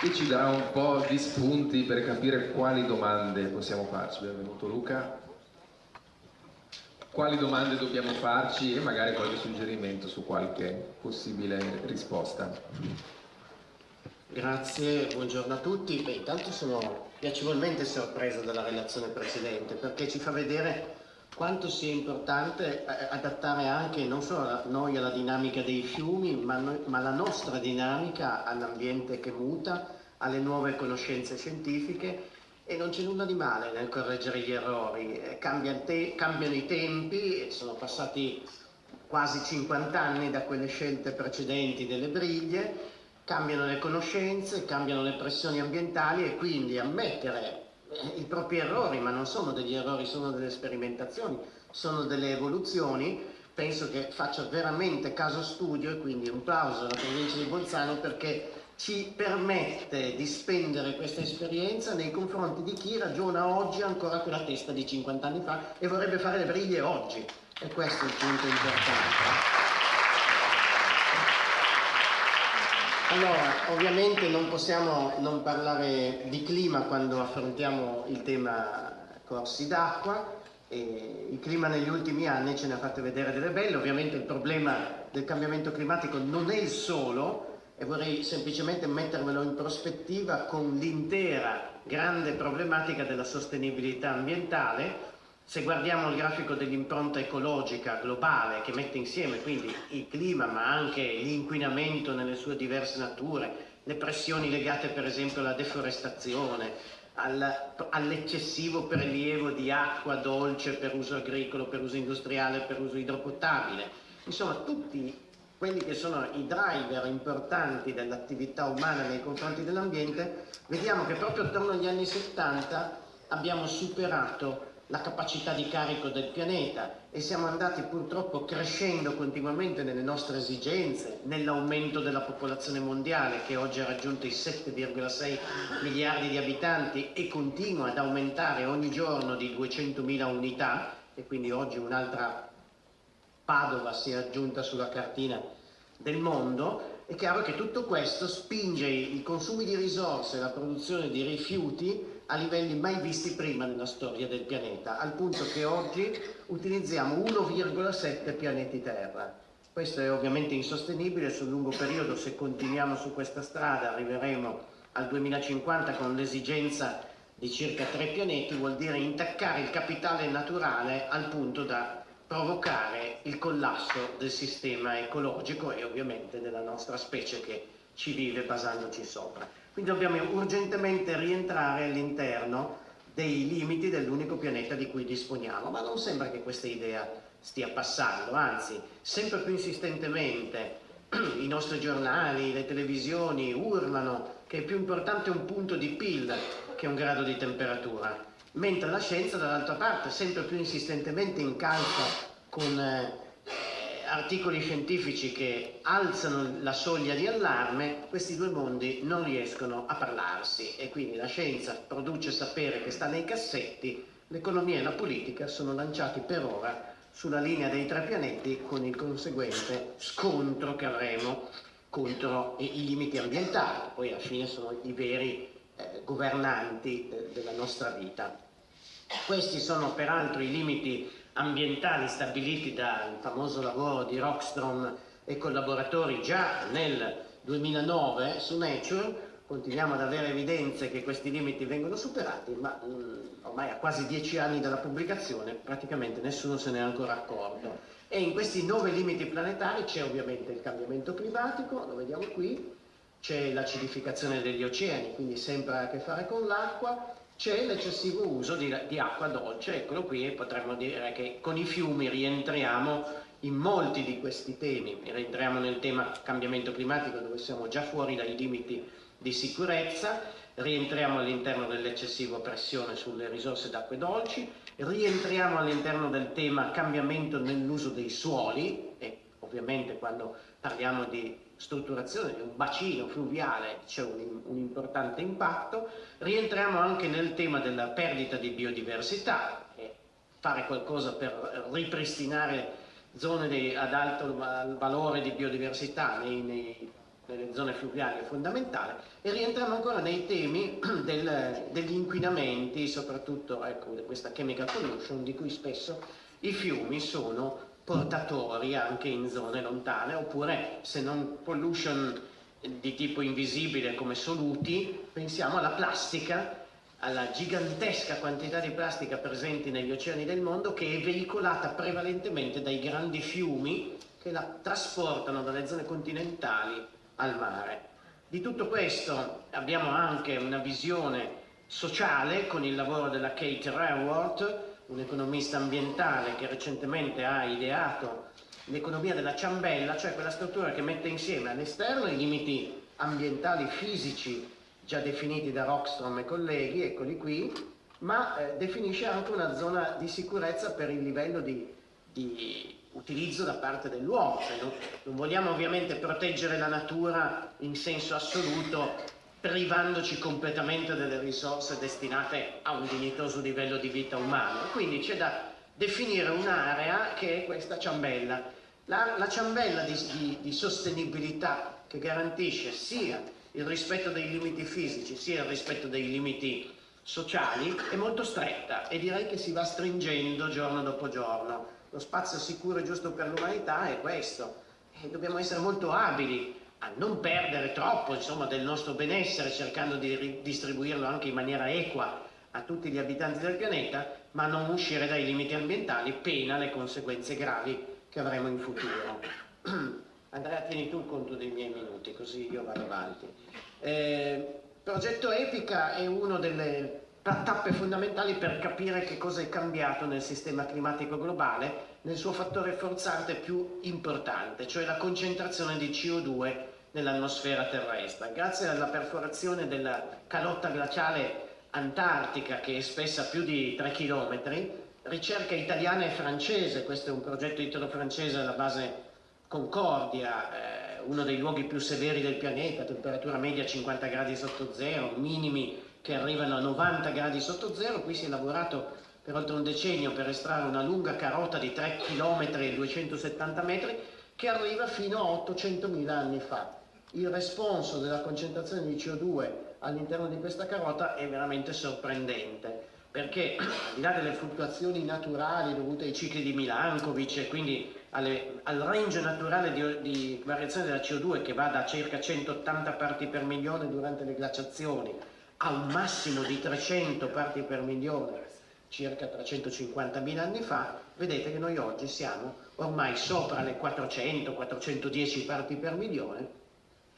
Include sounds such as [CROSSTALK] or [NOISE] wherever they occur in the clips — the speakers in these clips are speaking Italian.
e ci darà un po' di spunti per capire quali domande possiamo farci. Benvenuto Luca. Quali domande dobbiamo farci e magari qualche suggerimento su qualche possibile risposta. Grazie, buongiorno a tutti. Beh, intanto sono piacevolmente sorpreso dalla relazione precedente perché ci fa vedere quanto sia importante eh, adattare anche non solo noi alla dinamica dei fiumi, ma, noi, ma la nostra dinamica all'ambiente che muta, alle nuove conoscenze scientifiche e non c'è nulla di male nel correggere gli errori. Eh, cambiano, te cambiano i tempi, sono passati quasi 50 anni da quelle scelte precedenti delle briglie, cambiano le conoscenze, cambiano le pressioni ambientali e quindi ammettere i propri errori, ma non sono degli errori, sono delle sperimentazioni, sono delle evoluzioni, penso che faccia veramente caso studio e quindi un plauso alla provincia di Bolzano perché ci permette di spendere questa esperienza nei confronti di chi ragiona oggi ancora con la testa di 50 anni fa e vorrebbe fare le briglie oggi e questo è il punto importante. Allora, ovviamente non possiamo non parlare di clima quando affrontiamo il tema corsi d'acqua. Il clima negli ultimi anni ce ne ha fatte vedere delle belle, ovviamente il problema del cambiamento climatico non è il solo e vorrei semplicemente mettermelo in prospettiva con l'intera grande problematica della sostenibilità ambientale se guardiamo il grafico dell'impronta ecologica globale che mette insieme quindi il clima ma anche l'inquinamento nelle sue diverse nature, le pressioni legate per esempio alla deforestazione, all'eccessivo prelievo di acqua dolce per uso agricolo, per uso industriale, per uso idropotabile, insomma tutti quelli che sono i driver importanti dell'attività umana nei confronti dell'ambiente, vediamo che proprio attorno agli anni 70 abbiamo superato la capacità di carico del pianeta e siamo andati purtroppo crescendo continuamente nelle nostre esigenze, nell'aumento della popolazione mondiale che oggi ha raggiunto i 7,6 miliardi di abitanti e continua ad aumentare ogni giorno di 200.000 unità e quindi oggi un'altra Padova si è aggiunta sulla cartina del mondo, è chiaro che tutto questo spinge i consumi di risorse la produzione di rifiuti a livelli mai visti prima nella storia del pianeta, al punto che oggi utilizziamo 1,7 pianeti Terra. Questo è ovviamente insostenibile sul lungo periodo, se continuiamo su questa strada arriveremo al 2050 con l'esigenza di circa tre pianeti, vuol dire intaccare il capitale naturale al punto da provocare il collasso del sistema ecologico e ovviamente della nostra specie che ci vive basandoci sopra. Quindi dobbiamo urgentemente rientrare all'interno dei limiti dell'unico pianeta di cui disponiamo, ma non sembra che questa idea stia passando, anzi, sempre più insistentemente. [CLEARS THROAT] I nostri giornali, le televisioni urlano che è più importante un punto di PIL che un grado di temperatura, mentre la scienza dall'altra parte sempre più insistentemente incalza con eh, articoli scientifici che alzano la soglia di allarme, questi due mondi non riescono a parlarsi e quindi la scienza produce sapere che sta nei cassetti, l'economia e la politica sono lanciati per ora sulla linea dei tre pianeti con il conseguente scontro che avremo contro i limiti ambientali, poi alla fine sono i veri eh, governanti eh, della nostra vita. Questi sono peraltro i limiti ambientali stabiliti dal famoso lavoro di Rockstrom e collaboratori già nel 2009 su Nature, continuiamo ad avere evidenze che questi limiti vengono superati, ma mh, mm, ormai a quasi dieci anni dalla pubblicazione praticamente nessuno se ne è ancora accorto. E in questi nove limiti planetari c'è ovviamente il cambiamento climatico, lo vediamo qui, c'è l'acidificazione degli oceani, quindi sempre a che fare con l'acqua, c'è l'eccessivo uso di, di, acqua dolce, eccolo qui, e potremmo dire che con i fiumi rientriamo in molti di questi temi, rientriamo nel tema cambiamento climatico dove siamo già fuori dai limiti di sicurezza, rientriamo all'interno dell'eccessiva pressione sulle risorse d'acque dolci, rientriamo all'interno del tema cambiamento nell'uso dei suoli, e ovviamente quando parliamo di strutturazione di un bacino fluviale c'è un, un, importante impatto, rientriamo anche nel tema della perdita di biodiversità e fare qualcosa per ripristinare zone di, ad alto valore di biodiversità nei, nei nelle zone fluviali è fondamentale. E rientriamo ancora nei temi [CLEARS THROAT] del, degli inquinamenti, soprattutto ecco, questa chemical pollution di cui spesso i fiumi sono portatori anche in zone lontane oppure se non pollution di tipo invisibile come soluti pensiamo alla plastica alla gigantesca quantità di plastica presenti negli oceani del mondo che è veicolata prevalentemente dai grandi fiumi che la trasportano dalle zone continentali al mare. Di tutto questo abbiamo anche una visione sociale con il lavoro della Kate Raworth, un'economista ambientale che recentemente ha ideato l'economia della ciambella, cioè quella struttura che mette insieme all'esterno i limiti ambientali fisici già definiti da Rockstrom e colleghi, eccoli qui, ma eh, definisce anche una zona di sicurezza per il livello di, di utilizzo da parte dell'uomo. Cioè non, non vogliamo ovviamente proteggere la natura in senso assoluto privandoci completamente delle risorse destinate a un dignitoso livello di vita umano. Quindi c'è da definire un'area che è questa ciambella. La, la ciambella di, di, di, sostenibilità che garantisce sia il rispetto dei limiti fisici sia il rispetto dei limiti sociali è molto stretta e direi che si va stringendo giorno dopo giorno lo spazio sicuro e giusto per l'umanità è questo e dobbiamo essere molto abili a non perdere troppo insomma, del nostro benessere cercando di distribuirlo anche in maniera equa a tutti gli abitanti del pianeta ma non uscire dai limiti ambientali pena le conseguenze gravi che avremo in futuro. [CLEARS THROAT] Andrea tieni tu conto dei miei minuti così io vado avanti. Eh, progetto Epica è uno delle tappe fondamentali per capire che cosa è cambiato nel sistema climatico globale nel suo fattore forzante più importante, cioè la concentrazione di CO2 nell'atmosfera terrestre. Grazie alla perforazione della calotta glaciale antartica, che è spessa più di 3 km, ricerca italiana e francese, questo è un progetto italo-francese alla base Concordia, eh, uno dei luoghi più severi del pianeta, temperatura media 50 gradi sotto zero, minimi che arrivano a 90 gradi sotto zero, qui si è lavorato per oltre un decennio per estrarre una lunga carota di 3 km e 270 metri che arriva fino a 800.000 anni fa. Il responso della concentrazione di CO2 all'interno di questa carota è veramente sorprendente perché al di là delle fluttuazioni naturali dovute ai cicli di Milankovic e quindi alle, al range naturale di, di variazione della CO2 che va da circa 180 parti per milione durante le glaciazioni a un massimo di 300 parti per milione circa 350.000 anni fa, vedete che noi oggi siamo ormai sopra le 400-410 parti per milione,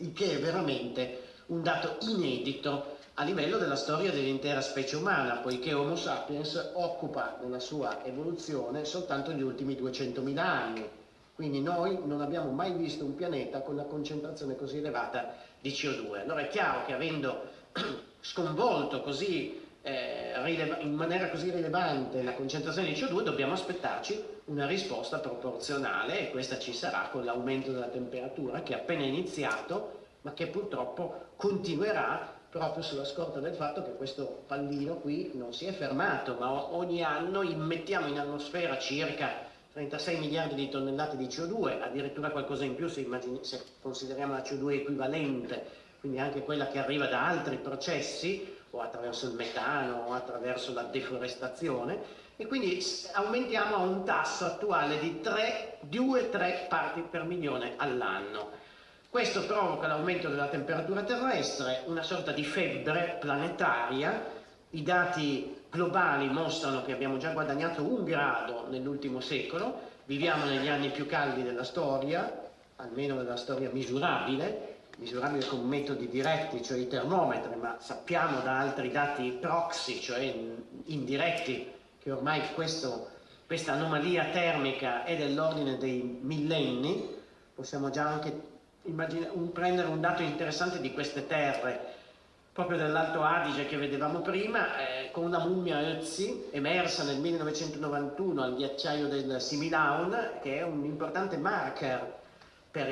il che è veramente un dato inedito a livello della storia dell'intera specie umana, poiché Homo sapiens occupa nella sua evoluzione soltanto gli ultimi 200.000 anni. Quindi noi non abbiamo mai visto un pianeta con una concentrazione così elevata di CO2. Allora è chiaro che avendo [CLEARS THROAT] sconvolto così, in maniera così rilevante la concentrazione di CO2 dobbiamo aspettarci una risposta proporzionale e questa ci sarà con l'aumento della temperatura che è appena iniziato ma che purtroppo continuerà proprio sulla scorta del fatto che questo pallino qui non si è fermato ma ogni anno immettiamo in atmosfera circa 36 miliardi di tonnellate di CO2 addirittura qualcosa in più se, se consideriamo la CO2 equivalente quindi anche quella che arriva da altri processi, o attraverso il metano, o attraverso la deforestazione, e quindi aumentiamo a un tasso attuale di 2-3 parti per milione all'anno. Questo provoca l'aumento della temperatura terrestre, una sorta di febbre planetaria, i dati globali mostrano che abbiamo già guadagnato un grado nell'ultimo secolo, viviamo negli anni più caldi della storia, almeno della storia misurabile, misurabile con metodi diretti, cioè i termometri, ma sappiamo da altri dati proxy, cioè indiretti, che ormai questo, questa anomalia termica è dell'ordine dei millenni, possiamo già anche un, prendere un dato interessante di queste terre, proprio dell'Alto Adige che vedevamo prima, eh, con una mummia Ötzi emersa nel 1991 al ghiacciaio del Similaun, che è un importante marker per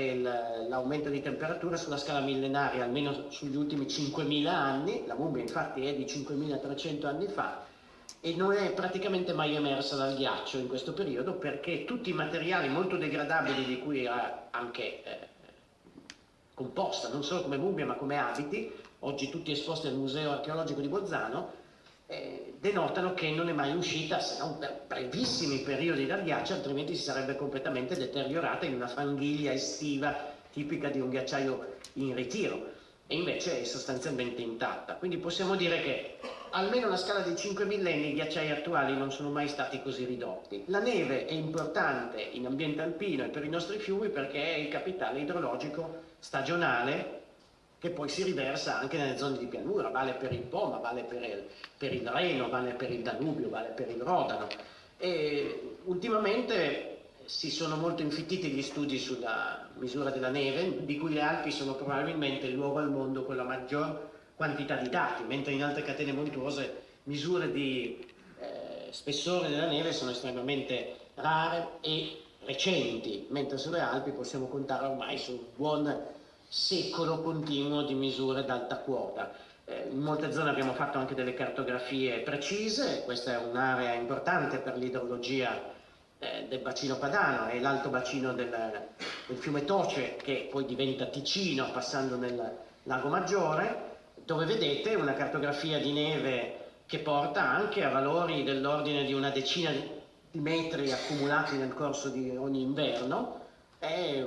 l'aumento di temperatura sulla scala millenaria, almeno sugli ultimi 5.000 anni, la mummia infatti è di 5.300 anni fa, e non è praticamente mai emersa dal ghiaccio in questo periodo perché tutti i materiali molto degradabili di cui era anche eh, composta, non solo come mummia ma come abiti, oggi tutti esposti al Museo Archeologico di Bolzano, eh, denotano che non è mai uscita se non per brevissimi periodi dal ghiaccio, altrimenti si sarebbe completamente deteriorata in una fanghiglia estiva tipica di un ghiacciaio in ritiro e invece è sostanzialmente intatta. Quindi possiamo dire che almeno alla scala di 5 millenni i ghiacciai attuali non sono mai stati così ridotti. La neve è importante in ambiente alpino e per i nostri fiumi perché è il capitale idrologico stagionale che poi si riversa anche nelle zone di pianura, vale per il Po, ma vale per il, per il Reno, vale per il Danubio, vale per il Rodano. E ultimamente si sono molto infittiti gli studi sulla misura della neve, di cui le Alpi sono probabilmente il luogo al mondo con la maggior quantità di dati, mentre in altre catene montuose misure di eh, spessore della neve sono estremamente rare e recenti, mentre sulle Alpi possiamo contare ormai su buon secolo continuo di misure d'alta quota. Eh, in molte zone abbiamo fatto anche delle cartografie precise, questa è un'area importante per l'idrologia eh, del bacino padano, è l'alto bacino del, del, fiume Toce che poi diventa Ticino passando nel lago Maggiore, dove vedete una cartografia di neve che porta anche a valori dell'ordine di una decina di metri accumulati nel corso di ogni inverno, è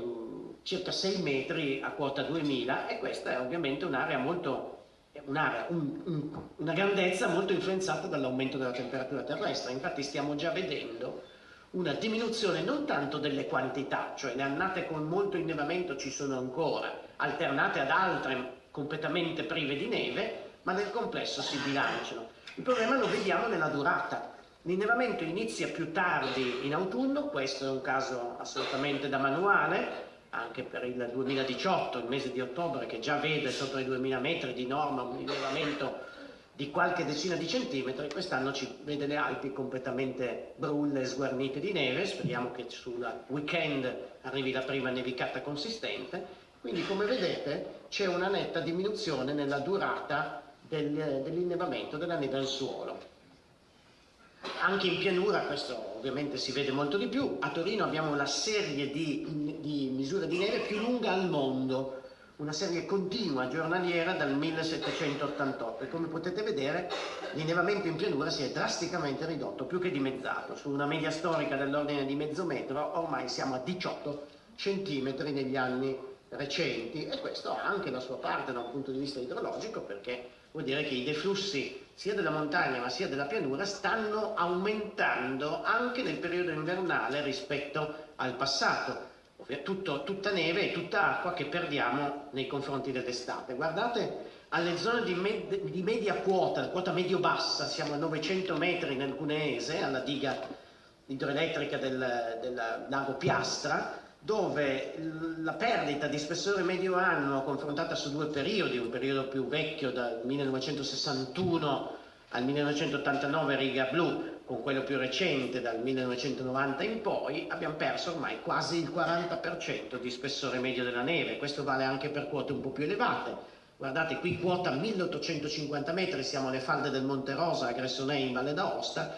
circa 6 metri a quota 2000 e questa è ovviamente un'area molto un'area, un, un, una grandezza molto influenzata dall'aumento della temperatura terrestre, infatti stiamo già vedendo una diminuzione non tanto delle quantità, cioè le annate con molto innevamento ci sono ancora, alternate ad altre completamente prive di neve, ma nel complesso si bilanciano. Il problema lo vediamo nella durata. L'innevamento inizia più tardi in autunno, questo è un caso assolutamente da manuale, anche per il 2018, il mese di ottobre, che già vede sotto i 2000 metri di norma un innevamento di qualche decina di centimetri, quest'anno ci vede le Alpi completamente brulle, sguarnite di neve, speriamo che sul weekend arrivi la prima nevicata consistente, quindi come vedete c'è una netta diminuzione nella durata del, dell'innevamento della neve al suolo. Anche in pianura questo ovviamente si vede molto di più, a Torino abbiamo la serie di, di misure di neve più lunga al mondo, una serie continua, giornaliera dal 1788 e come potete vedere l'innevamento in pianura si è drasticamente ridotto, più che dimezzato, su una media storica dell'ordine di mezzo metro ormai siamo a 18 centimetri negli anni recenti. E questo ha anche la sua parte da un punto di vista idrologico perché vuol dire che i deflussi sia della montagna ma sia della pianura stanno aumentando anche nel periodo invernale rispetto al passato. Tutto, tutta neve e tutta acqua che perdiamo nei confronti dell'estate. Guardate alle zone di, med di media quota, quota medio-bassa, siamo a 900 metri nel Cuneese, alla diga idroelettrica del, del lago Piastra, dove la perdita di spessore medio annuo confrontata su due periodi, un periodo più vecchio dal 1961 al 1989 riga blu, con quello più recente dal 1990 in poi, abbiamo perso ormai quasi il 40% di spessore medio della neve, questo vale anche per quote un po' più elevate. Guardate qui quota 1850 metri, siamo alle falde del Monte Rosa a Gressonei in Valle d'Aosta,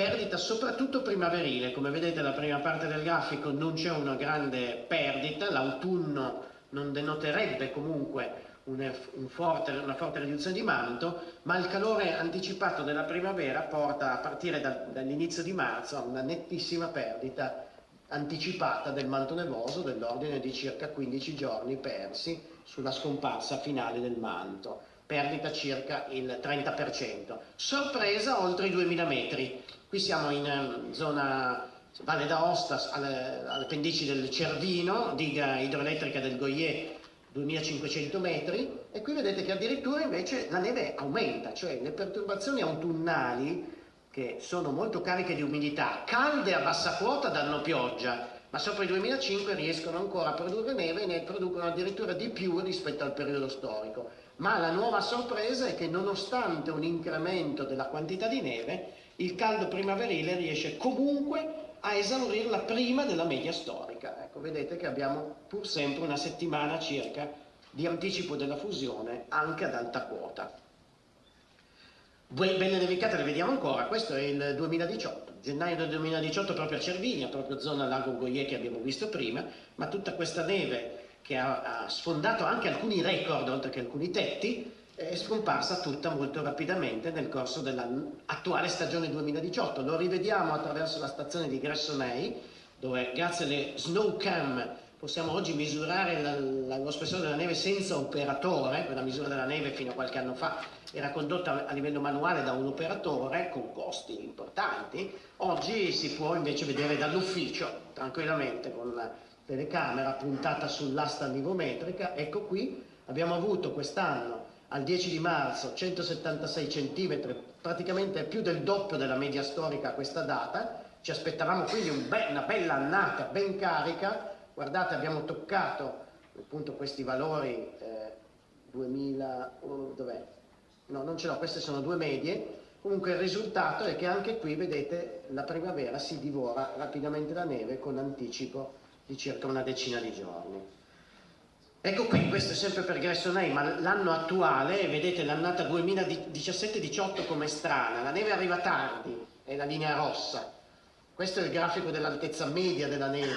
perdita soprattutto primaverile, come vedete la prima parte del grafico non c'è una grande perdita, l'autunno non denoterebbe comunque un forte, una forte riduzione di manto, ma il calore anticipato della primavera porta a partire da, dall'inizio di marzo a una nettissima perdita anticipata del manto nevoso dell'ordine di circa 15 giorni persi sulla scomparsa finale del manto, perdita circa il 30%. Sorpresa oltre i 2000 metri, Qui siamo in um, zona Valle d'Aosta, alle, alle pendici del Cervino, diga idroelettrica del Goyer, 2500 metri, e qui vedete che addirittura invece la neve aumenta, cioè le perturbazioni autunnali, che sono molto cariche di umidità, calde a bassa quota danno pioggia, ma sopra i 2005 riescono ancora a produrre neve e ne producono addirittura di più rispetto al periodo storico. Ma la nuova sorpresa è che nonostante un incremento della quantità di neve, il caldo primaverile riesce comunque a esaurirla prima della media storica. Ecco, vedete che abbiamo pur sempre una settimana circa di anticipo della fusione anche ad alta quota. Belle nevicate le vediamo ancora, questo è il 2018, gennaio del 2018 proprio a Cervinia, proprio zona lago Goyer che abbiamo visto prima, ma tutta questa neve che ha, ha sfondato anche alcuni record, oltre che alcuni tetti, è scomparsa tutta molto rapidamente nel corso dell'attuale stagione 2018. Lo rivediamo attraverso la stazione di Gressonei, dove grazie alle snow cam possiamo oggi misurare la, la, lo spessore della neve senza operatore, quella misura della neve fino a qualche anno fa era condotta a livello manuale da un operatore con costi importanti, oggi si può invece vedere dall'ufficio tranquillamente con la telecamera puntata sull'asta nivometrica, ecco qui abbiamo avuto quest'anno al 10 di marzo 176 cm, praticamente più del doppio della media storica a questa data, ci aspettavamo quindi un be una bella annata ben carica, guardate abbiamo toccato appunto questi valori eh, 2000, oh, dov'è? No, non ce l'ho, queste sono due medie, comunque il risultato è che anche qui vedete la primavera si divora rapidamente la neve con anticipo di circa una decina di giorni. Ecco qui, questo è sempre per Gressonei, ma l'anno attuale, vedete l'annata 2017-18 come strana, la neve arriva tardi, è la linea rossa, questo è il grafico dell'altezza media della neve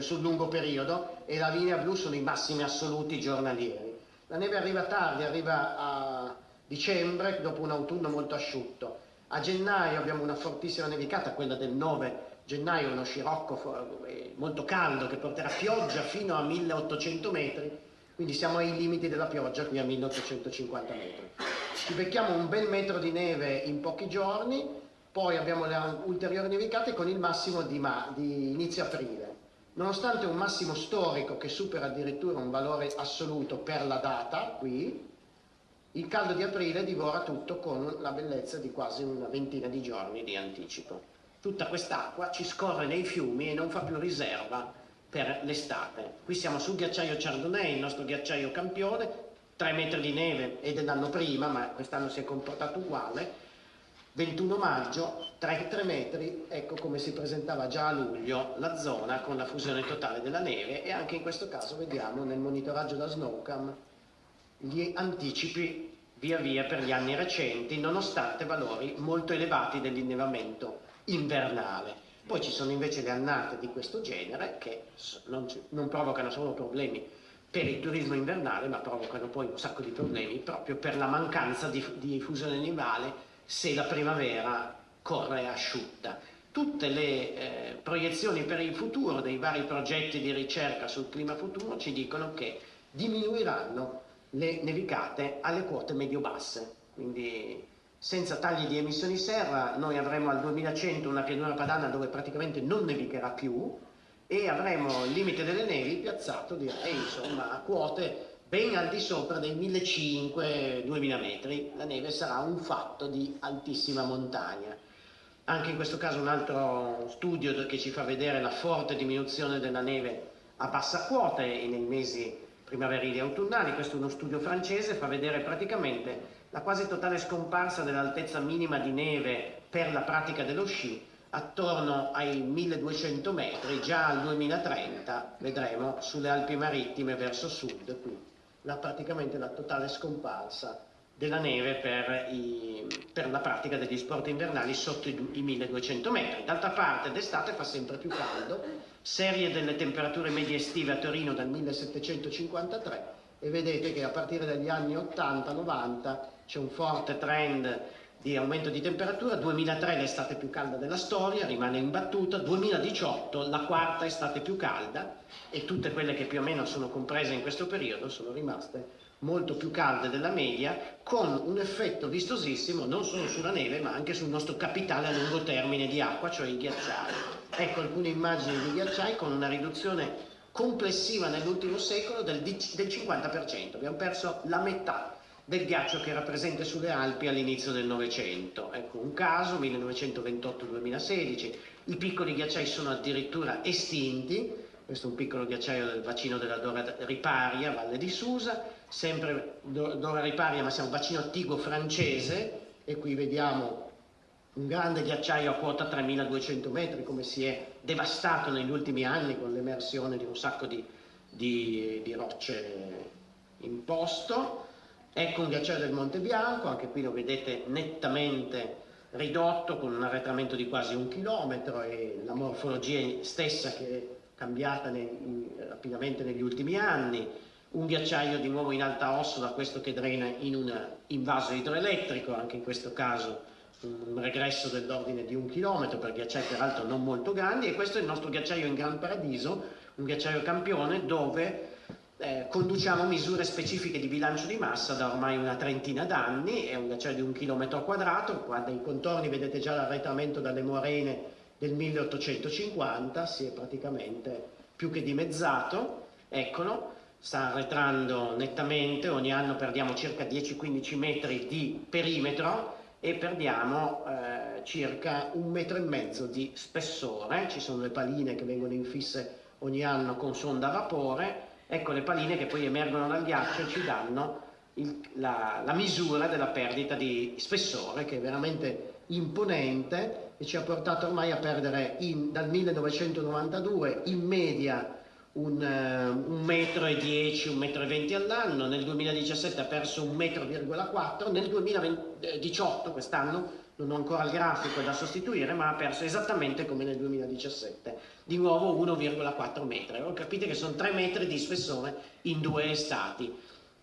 sul lungo periodo e la linea blu sono i massimi assoluti giornalieri. La neve arriva tardi, arriva a dicembre dopo un autunno molto asciutto. A gennaio abbiamo una fortissima nevicata, quella del 9 gennaio uno scirocco eh, molto caldo che porterà pioggia fino a 1800 metri, quindi siamo ai limiti della pioggia qui a 1850 metri. Ci becchiamo un bel metro di neve in pochi giorni, poi abbiamo le ulteriori nevicate con il massimo di, ma di inizio aprile. Nonostante un massimo storico che supera addirittura un valore assoluto per la data, qui, il caldo di aprile divora tutto con la bellezza di quasi una ventina di giorni di anticipo tutta quest'acqua ci scorre nei fiumi e non fa più riserva per l'estate. Qui siamo sul ghiacciaio Chardonnay, il nostro ghiacciaio campione, 3 metri di neve e dell'anno prima, ma quest'anno si è comportato uguale, 21 maggio, 3, 3, metri, ecco come si presentava già a luglio la zona con la fusione totale della neve e anche in questo caso vediamo nel monitoraggio da Snowcam gli anticipi via via per gli anni recenti nonostante valori molto elevati dell'innevamento invernale. Poi ci sono invece le annate di questo genere che non, non provocano solo problemi per il turismo invernale, ma provocano poi un sacco di problemi proprio per la mancanza di, di fusione nivale se la primavera corre asciutta. Tutte le eh, proiezioni per il futuro dei vari progetti di ricerca sul clima futuro ci dicono che diminuiranno le nevicate alle quote medio-basse, quindi senza tagli di emissioni serra noi avremo al 2100 una pianura padana dove praticamente non nevicherà più e avremo il limite delle nevi piazzato direi insomma a quote ben al di sopra dei 1500-2000 metri. La neve sarà un fatto di altissima montagna. Anche in questo caso un altro studio che ci fa vedere la forte diminuzione della neve a bassa quota nei mesi primaverili e autunnali. Questo è uno studio francese fa vedere praticamente la quasi totale scomparsa dell'altezza minima di neve per la pratica dello sci attorno ai 1200 metri, già al 2030 vedremo sulle Alpi Marittime verso sud, qui la, praticamente la totale scomparsa della neve per, i, per, la pratica degli sport invernali sotto i, i 1200 metri. D'altra parte d'estate fa sempre più caldo, serie delle temperature medie estive a Torino dal 1753 e vedete che a partire dagli anni 80-90 c'è un forte trend di aumento di temperatura, 2003 l'estate più calda della storia, rimane imbattuta, 2018 la quarta estate più calda. E tutte quelle che più o meno sono comprese in questo periodo sono rimaste molto più calde della media, con un effetto vistosissimo non solo sulla neve ma anche sul nostro capitale a lungo termine di acqua, cioè i ghiacciai. Ecco alcune immagini di ghiacciai con una riduzione complessiva nell'ultimo secolo del, del 50%, abbiamo perso la metà del ghiaccio che era presente sulle Alpi all'inizio del Novecento. Ecco un caso, 1928-2016, i piccoli ghiacciai sono addirittura estinti, questo è un piccolo ghiacciaio del bacino della Dora Riparia, Valle di Susa, sempre Dora Riparia ma siamo bacino attigo francese. E qui vediamo un grande ghiacciaio a quota 3200 metri come si è devastato negli ultimi anni con l'emersione di un sacco di, di, di rocce in posto Ecco un ghiacciaio del Monte Bianco, anche qui lo vedete nettamente ridotto con un arretramento di quasi un chilometro e la morfologia stessa che cambiata nei, rapidamente negli ultimi anni, un ghiacciaio di nuovo in alta osso da questo che drena in un invaso idroelettrico, anche in questo caso un regresso dell'ordine di un chilometro per ghiacciai peraltro non molto grandi e questo è il nostro ghiacciaio in Gran Paradiso, un ghiacciaio campione dove eh, conduciamo misure specifiche di bilancio di massa da ormai una trentina d'anni, è un ghiacciaio di un chilometro quadrato, qua dai contorni vedete già l'arretramento dalle morene del 1850, si è praticamente più che dimezzato, eccolo, sta arretrando nettamente, ogni anno perdiamo circa 10-15 metri di perimetro e perdiamo eh, circa un metro e mezzo di spessore, ci sono le paline che vengono infisse ogni anno con sonda a vapore, ecco le paline che poi emergono dal ghiaccio e ci danno il, la, la misura della perdita di spessore che è veramente imponente e ci ha portato ormai a perdere in, dal 1992 in media un, uh, un metro e 10, un metro e 20 all'anno, nel 2017 ha perso un metro, nel 2018, quest'anno, non ho ancora il grafico da sostituire, ma ha perso esattamente come nel 2017, di nuovo 1,4 metri. Allora, capite che sono 3 metri di spessore in due estati.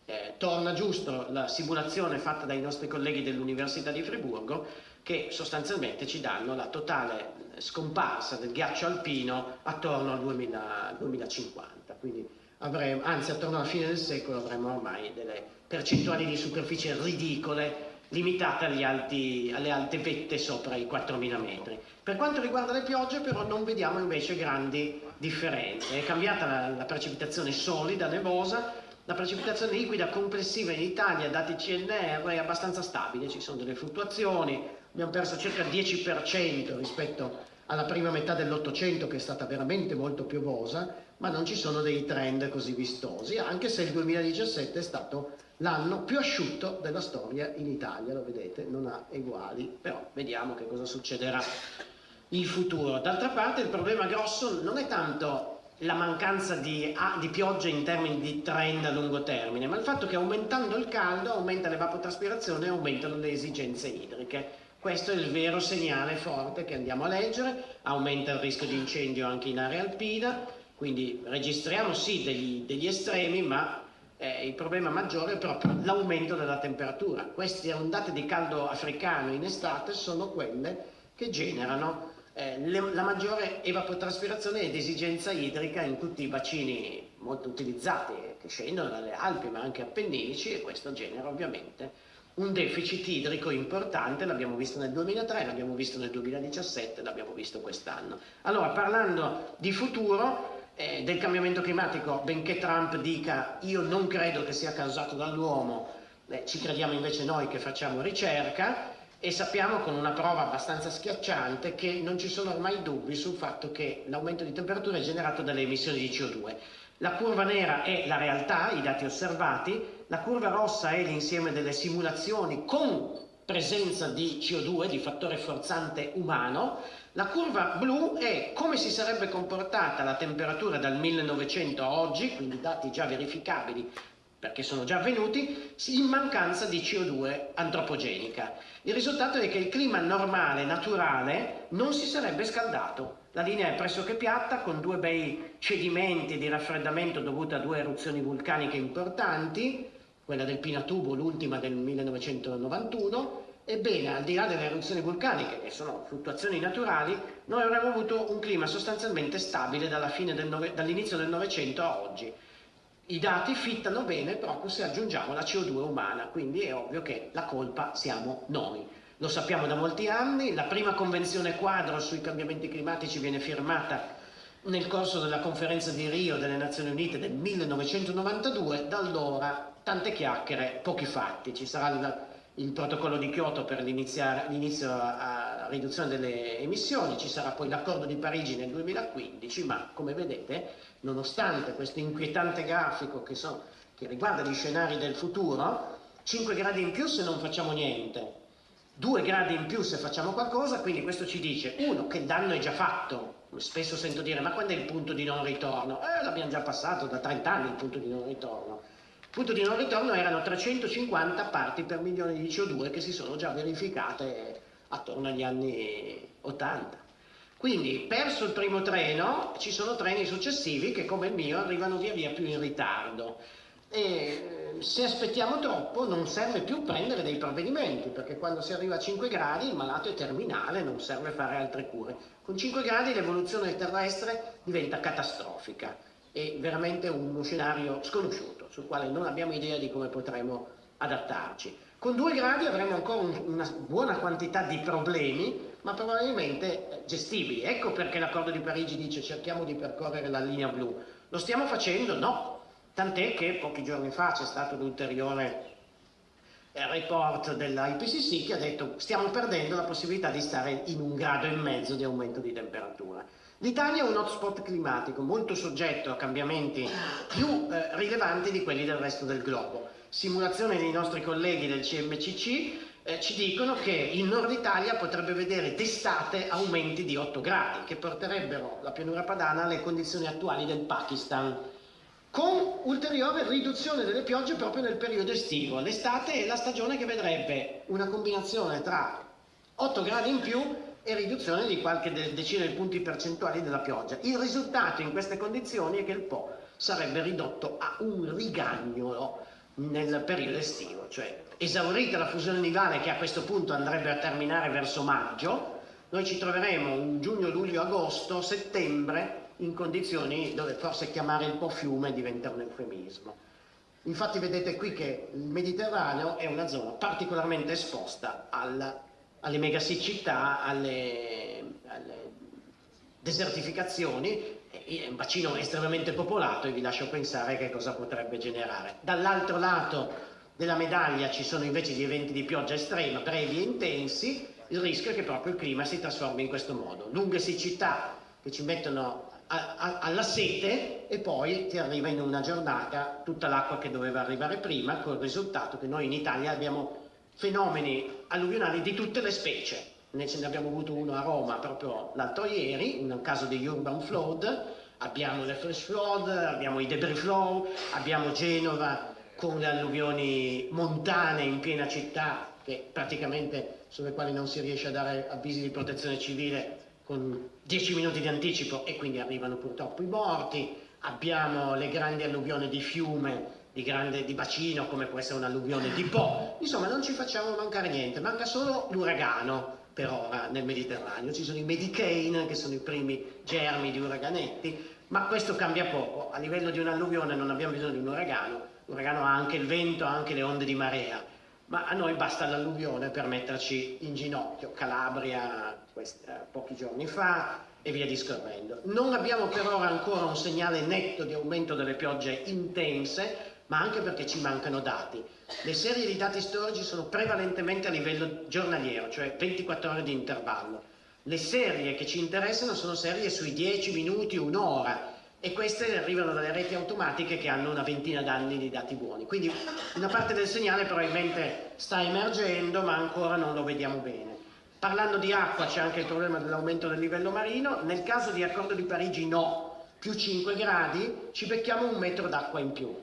Eh, torna giusto la simulazione fatta dai nostri colleghi dell'Università di Friburgo, che sostanzialmente ci danno la totale scomparsa del ghiaccio alpino attorno al 2000, 2050, quindi avremo, anzi attorno alla fine del secolo avremo ormai delle percentuali di superficie ridicole limitate alti, alle alte vette sopra i 4.000 metri. Per quanto riguarda le piogge però non vediamo invece grandi differenze, è cambiata la, la precipitazione solida, nevosa, la precipitazione liquida complessiva in Italia, dati CNR, è abbastanza stabile, ci sono delle fluttuazioni, abbiamo perso circa il 10% rispetto alla prima metà dell'Ottocento che è stata veramente molto piovosa, ma non ci sono dei trend così vistosi, anche se il 2017 è stato l'anno più asciutto della storia in Italia, lo vedete, non ha uguali, però vediamo che cosa succederà in futuro. D'altra parte il problema grosso non è tanto la mancanza di, ah, di, pioggia in termini di trend a lungo termine, ma il fatto che aumentando il caldo aumenta l'evapotraspirazione e aumentano le esigenze idriche. Questo è il vero segnale forte che andiamo a leggere, aumenta il rischio di incendio anche in area alpina, quindi registriamo sì degli, degli estremi, ma eh, il problema maggiore è proprio l'aumento della temperatura. Queste ondate di caldo africano in estate sono quelle che generano eh, le, la maggiore evapotraspirazione ed esigenza idrica in tutti i bacini molto utilizzati che scendono dalle Alpi ma anche appenninici e questo genera ovviamente un deficit idrico importante, l'abbiamo visto nel 2003, l'abbiamo visto nel 2017, l'abbiamo visto quest'anno. Allora, parlando di futuro, eh, del cambiamento climatico, benché Trump dica io non credo che sia causato dall'uomo, eh, ci crediamo invece noi che facciamo ricerca e sappiamo con una prova abbastanza schiacciante che non ci sono ormai dubbi sul fatto che l'aumento di temperatura è generato dalle emissioni di CO2. La curva nera è la realtà, i dati osservati, la curva rossa è l'insieme delle simulazioni con presenza di CO2, di fattore forzante umano, la curva blu è come si sarebbe comportata la temperatura dal 1900 a oggi, quindi dati già verificabili perché sono già avvenuti, in mancanza di CO2 antropogenica. Il risultato è che il clima normale, naturale, non si sarebbe scaldato. La linea è pressoché piatta, con due bei cedimenti di raffreddamento dovuti a due eruzioni vulcaniche importanti, quella del Pinatubo, l'ultima del 1991, Ebbene, al di là delle eruzioni vulcaniche, che sono fluttuazioni naturali, noi avremmo avuto un clima sostanzialmente stabile dall'inizio del Novecento a oggi. I dati fittano bene proprio se aggiungiamo la CO2 umana, quindi è ovvio che la colpa siamo noi. Lo sappiamo da molti anni, la prima convenzione quadro sui cambiamenti climatici viene firmata nel corso della conferenza di Rio delle Nazioni Unite del 1992, da allora tante chiacchiere, pochi fatti. Ci sarà il, il protocollo di Kyoto per l'inizio a, riduzione delle emissioni, ci sarà poi l'accordo di Parigi nel 2015, ma come vedete, nonostante questo inquietante grafico che, so, che riguarda gli scenari del futuro, 5 gradi in più se non facciamo niente, 2 gradi in più se facciamo qualcosa, quindi questo ci dice, uno, che il danno è già fatto, spesso sento dire, ma quando è il punto di non ritorno? Eh, l'abbiamo già passato, da 30 anni il punto di non ritorno punto di non ritorno erano 350 parti per milione di CO2 che si sono già verificate attorno agli anni 80. Quindi perso il primo treno ci sono treni successivi che come il mio arrivano via via più in ritardo e se aspettiamo troppo non serve più prendere dei provvedimenti perché quando si arriva a 5 gradi il malato è terminale, non serve fare altre cure. Con 5 gradi l'evoluzione terrestre diventa catastrofica è veramente uno scenario sconosciuto sul quale non abbiamo idea di come potremo adattarci. Con 2 gradi avremo ancora un, una buona quantità di problemi ma probabilmente gestibili. Ecco perché l'accordo di Parigi dice cerchiamo di percorrere la linea blu. Lo stiamo facendo? No, Tant'è che pochi giorni fa c'è stato un ulteriore eh, report dell'IPCC che ha detto stiamo perdendo la possibilità di stare in un grado e mezzo di aumento di temperatura. L'Italia è un hotspot climatico molto soggetto a cambiamenti più eh, rilevanti di quelli del resto del globo. Simulazioni dei nostri colleghi del CMCC eh, ci dicono che il nord Italia potrebbe vedere d'estate aumenti di 8 gradi che porterebbero la pianura padana alle condizioni attuali del Pakistan con ulteriore riduzione delle piogge proprio nel periodo estivo. L'estate è la stagione che vedrebbe una combinazione tra 8 gradi in più e riduzione di qualche decina di punti percentuali della pioggia. Il risultato in queste condizioni è che il Po sarebbe ridotto a un rigagnolo nel periodo estivo, cioè esaurita la fusione nivale che a questo punto andrebbe a terminare verso maggio, noi ci troveremo in giugno, luglio, agosto, settembre in condizioni dove forse chiamare il po' fiume diventa un eufemismo. Infatti vedete qui che il Mediterraneo è una zona particolarmente esposta alla, alle megasiccità, alle, alle desertificazioni, è un bacino estremamente popolato e vi lascio pensare che cosa potrebbe generare. Dall'altro lato della medaglia ci sono invece gli eventi di pioggia estrema, brevi e intensi, il rischio è che proprio il clima si trasformi in questo modo. Lunghe siccità che ci mettono a, a, alla sete e poi ti arriva in una giornata tutta l'acqua che doveva arrivare prima, col risultato che noi in Italia abbiamo fenomeni alluvionali di tutte le specie. Ne abbiamo avuto uno a Roma proprio l'altro ieri, un caso di urban flood, abbiamo le flash flood, abbiamo i debris flow, abbiamo Genova con le alluvioni montane in piena città, che praticamente sulle quali non si riesce a dare avvisi di protezione civile con 10 minuti di anticipo e quindi arrivano purtroppo i morti, abbiamo le grandi alluvioni di fiume, di, grande, di bacino come può essere un'alluvione di Po, insomma non ci facciamo mancare niente, manca solo l'uragano per ora nel Mediterraneo, ci sono i Medicane che sono i primi germi di uraganetti, ma questo cambia poco, a livello di un'alluvione non abbiamo bisogno di un uragano, l'uragano ha anche il vento, ha anche le onde di marea, ma a noi basta l'alluvione per metterci in ginocchio, Calabria questi, eh, pochi giorni fa e via discorrendo. Non abbiamo per ora ancora un segnale netto di aumento delle piogge intense, ma anche perché ci mancano dati. Le serie di dati storici sono prevalentemente a livello giornaliero, cioè 24 ore di intervallo. Le serie che ci interessano sono serie sui 10 minuti, un'ora, e queste arrivano dalle reti automatiche che hanno una ventina d'anni di dati buoni. Quindi una parte del segnale probabilmente sta emergendo, ma ancora non lo vediamo bene. Parlando di acqua c'è anche il problema dell'aumento del livello marino, nel caso di accordo di Parigi no, più 5 gradi, ci becchiamo un metro d'acqua in più.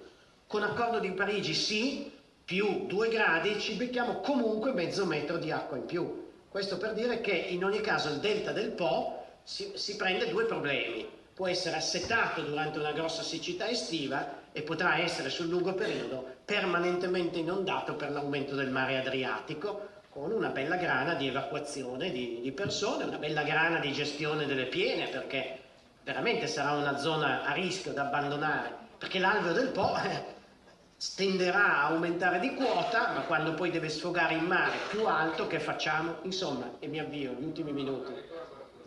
Con accordo di Parigi sì, più 2 gradi, ci becchiamo comunque mezzo metro di acqua in più. Questo per dire che in ogni caso il delta del Po si, si prende due problemi. Può essere assetato durante una grossa siccità estiva e potrà essere sul lungo periodo permanentemente inondato per l'aumento del mare Adriatico con una bella grana di evacuazione di, di, persone, una bella grana di gestione delle piene, perché veramente sarà una zona a rischio da abbandonare, perché l'alveo del Po [LAUGHS] tenderà a aumentare di quota, ma quando poi deve sfogare in mare più alto, che facciamo? Insomma, e mi avvio, gli ultimi minuti.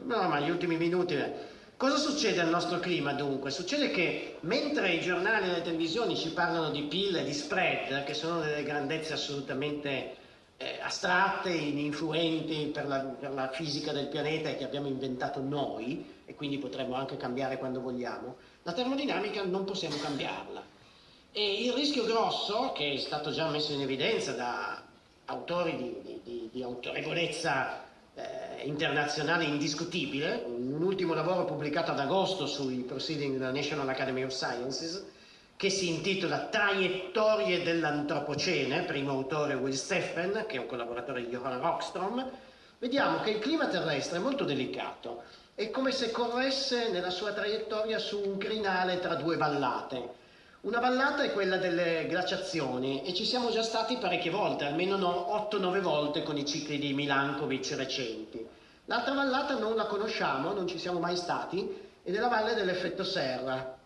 No, ma gli ultimi minuti... Eh. Cosa succede al nostro clima dunque? Succede che mentre i giornali e le televisioni ci parlano di PIL e di spread, che sono delle grandezze assolutamente eh, astratte, ininfluenti per la, per la fisica del pianeta e che abbiamo inventato noi, e quindi potremmo anche cambiare quando vogliamo, la termodinamica non possiamo cambiarla. E il rischio grosso, che è stato già messo in evidenza da autori di, di, di, di autorevolezza eh, internazionale indiscutibile, un ultimo lavoro pubblicato ad agosto sui Proceedings della National Academy of Sciences, che si intitola Traiettorie dell'Antropocene, primo autore Will Steffen, che è un collaboratore di Johann Rockstrom, vediamo che il clima terrestre è molto delicato. è come se corresse nella sua traiettoria su un crinale tra due vallate. Una vallata è quella delle glaciazioni e ci siamo già stati parecchie volte, almeno 8-9 volte con i cicli di Milankovic recenti. L'altra vallata non la conosciamo, non ci siamo mai stati, ed è la valle dell'effetto serra.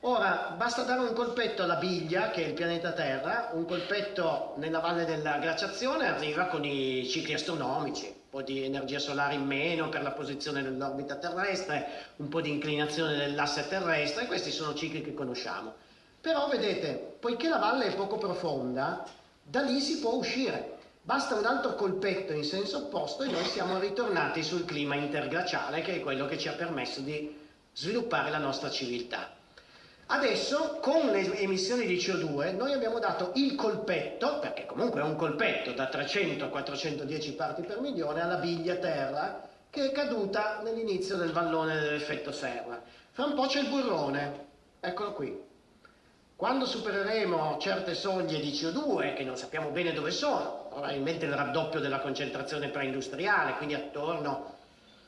Ora, basta dare un colpetto alla biglia, che è il pianeta Terra, un colpetto nella valle della glaciazione arriva con i cicli astronomici, un po' di energia solare in meno per la posizione dell'orbita terrestre, un po' di inclinazione dell'asse terrestre, questi sono cicli che conosciamo. Però vedete, poiché la valle è poco profonda, da lì si può uscire. Basta un altro colpetto in senso opposto e noi siamo ritornati sul clima interglaciale che è quello che ci ha permesso di sviluppare la nostra civiltà. Adesso con le emissioni di CO2 noi abbiamo dato il colpetto, perché comunque è un colpetto da 300 a 410 parti per milione, alla biglia terra che è caduta nell'inizio del vallone dell'effetto serra. Fra un po' c'è il burrone, eccolo qui. Quando supereremo certe soglie di CO2, che non sappiamo bene dove sono, probabilmente il raddoppio della concentrazione preindustriale, quindi attorno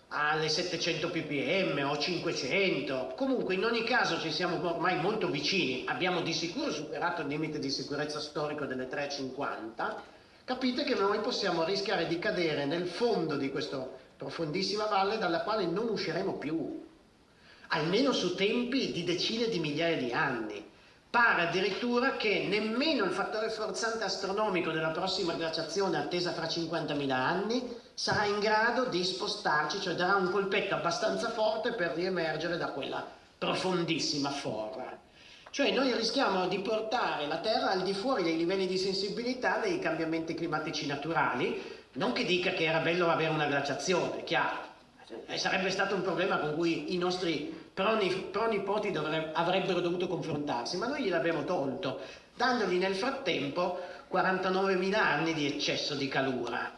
alle 700 ppm o 500, comunque in ogni caso ci siamo ormai molto vicini, abbiamo di sicuro superato il limite di sicurezza storico delle 350, capite che noi possiamo rischiare di cadere nel fondo di questa profondissima valle dalla quale non usciremo più, almeno su tempi di decine di migliaia di anni. Pare addirittura che nemmeno il fattore forzante astronomico della prossima glaciazione attesa fra 50.000 anni sarà in grado di spostarci, cioè darà un colpetto abbastanza forte per riemergere da quella profondissima forra. Cioè noi rischiamo di portare la Terra al di fuori dei livelli di sensibilità dei cambiamenti climatici naturali, non che dica che era bello avere una glaciazione, chiaro, e sarebbe stato un problema con cui i nostri pronipoti avrebbero dovuto confrontarsi, ma noi gliel'abbiamo tolto, dandogli nel frattempo 49.000 anni di eccesso di calura.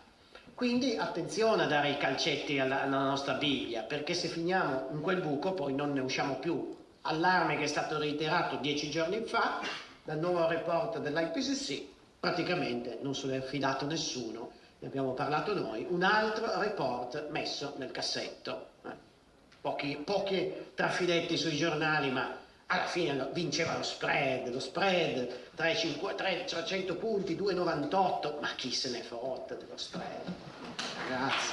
Quindi attenzione a dare i calcetti alla, alla nostra biglia, perché se finiamo in quel buco poi non ne usciamo più. Allarme che è stato reiterato dieci giorni fa dal nuovo report dell'IPCC, praticamente non se ne è fidato nessuno, ne abbiamo parlato noi, un altro report messo nel cassetto pochi, pochi trafiletti sui giornali, ma alla fine vinceva lo spread, lo spread 300 punti, 2,98, ma chi se ne fotte dello spread? Ragazzi.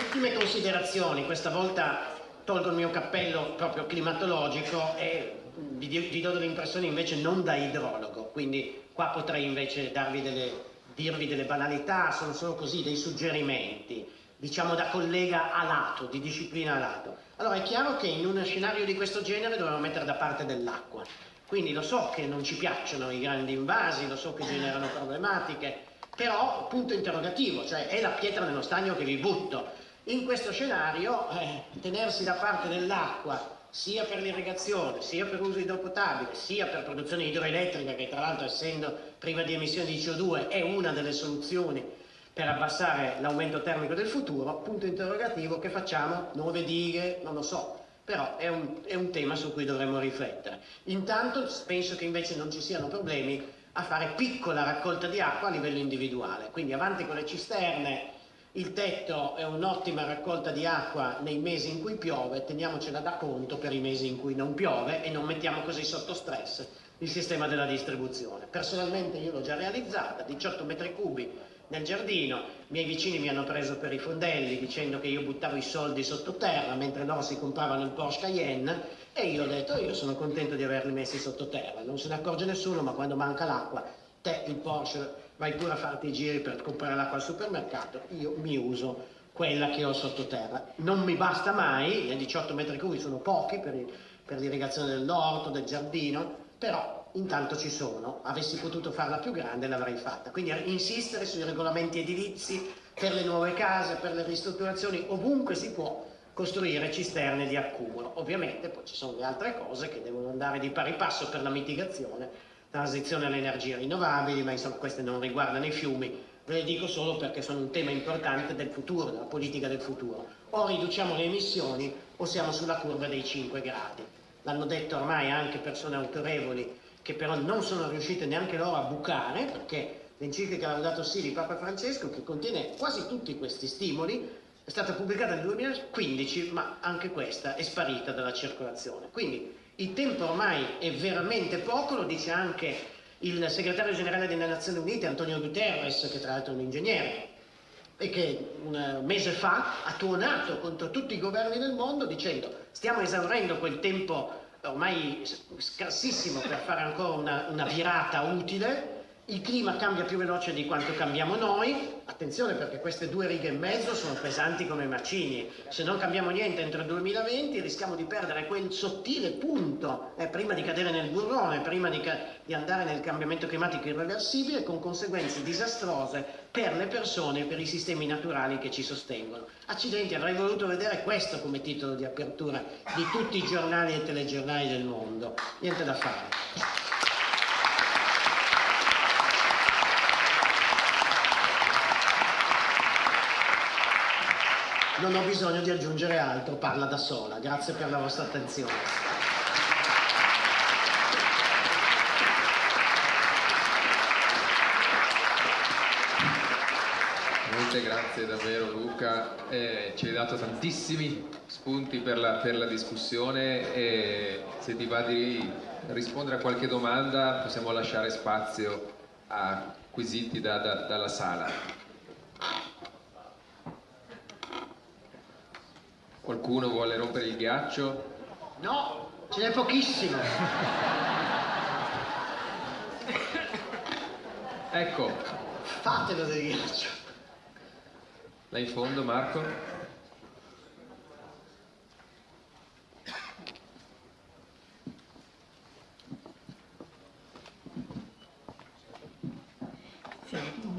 Ultime considerazioni, questa volta tolgo il mio cappello proprio climatologico e vi, vi do delle invece non da idrologo, quindi qua potrei invece delle, dirvi delle banalità, sono solo così dei suggerimenti, diciamo da collega a lato, di disciplina a lato. Allora è chiaro che in uno scenario di questo genere dobbiamo mettere da parte dell'acqua, quindi lo so che non ci piacciono i grandi invasi, lo so che generano problematiche, però punto interrogativo, cioè è la pietra nello stagno che vi butto. In questo scenario eh, tenersi da parte dell'acqua sia per l'irrigazione, sia per uso idropotabile, sia per produzione idroelettrica, che tra l'altro essendo priva di emissioni di CO2 è una delle soluzioni per abbassare l'aumento termico del futuro, punto interrogativo, che facciamo? Nuove dighe? Non lo so, però è un, è un tema su cui dovremmo riflettere. Intanto penso che invece non ci siano problemi a fare piccola raccolta di acqua a livello individuale, quindi avanti con le cisterne, il tetto è un'ottima raccolta di acqua nei mesi in cui piove, teniamocela da conto per i mesi in cui non piove e non mettiamo così sotto stress il sistema della distribuzione. Personalmente io l'ho già realizzata, 18 metri cubi nel giardino, i miei vicini mi hanno preso per i fondelli dicendo che io buttavo i soldi sottoterra mentre loro si compravano il Porsche Cayenne e io ho detto io sono contento di averli messi sottoterra, non se ne accorge nessuno ma quando manca l'acqua te il Porsche vai pure a farti i giri per comprare l'acqua al supermercato, io mi uso quella che ho sottoterra. Non mi basta mai, i 18 metri cubi sono pochi per, per l'irrigazione dell'orto, del giardino, però intanto ci sono, avessi potuto farla più grande l'avrei fatta. Quindi insistere sui regolamenti edilizi per le nuove case, per le ristrutturazioni, ovunque si può costruire cisterne di accumulo. Ovviamente poi ci sono le altre cose che devono andare di pari passo per la mitigazione, transizione alle energie rinnovabili, ma insomma queste non riguardano i fiumi, ve le dico solo perché sono un tema importante del futuro, della politica del futuro. O riduciamo le emissioni o siamo sulla curva dei 5 gradi. l'hanno detto ormai anche persone autorevoli che però non sono riuscite neanche loro a bucare, perché l'enciclica Laudato Si di Papa Francesco, che contiene quasi tutti questi stimoli, è stata pubblicata nel 2015, ma anche questa è sparita dalla circolazione. Quindi il tempo ormai è veramente poco, lo dice anche il segretario generale delle Nazioni Unite, Antonio Guterres, che tra l'altro è un ingegnere, e che un mese fa ha tuonato contro tutti i governi del mondo dicendo stiamo esaurendo quel tempo ormai scarsissimo per fare ancora una, una virata utile, il clima cambia più veloce di quanto cambiamo noi, attenzione perché queste due righe e mezzo sono pesanti come macigni, se non cambiamo niente entro il 2020 rischiamo di perdere quel sottile punto eh, prima di cadere nel burrone, prima di, di, andare nel cambiamento climatico irreversibile con conseguenze disastrose per le persone e per i sistemi naturali che ci sostengono. Accidenti, avrei voluto vedere questo come titolo di apertura di tutti i giornali e telegiornali del mondo, niente da fare. Non ho bisogno di aggiungere altro, parla da sola. Grazie per la vostra attenzione. Molte grazie davvero Luca, eh, ci hai dato tantissimi spunti per la, per la discussione e se ti va di rispondere a qualche domanda possiamo lasciare spazio a quesiti da, da, dalla sala. Qualcuno vuole rompere il ghiaccio? No, ce n'è pochissimo. ecco. Fatelo del ghiaccio. Là in fondo, Marco?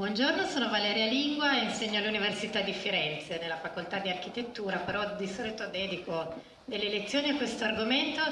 Buongiorno, sono Valeria Lingua e insegno all'Università di Firenze nella facoltà di architettura, però di solito dedico delle lezioni a questo argomento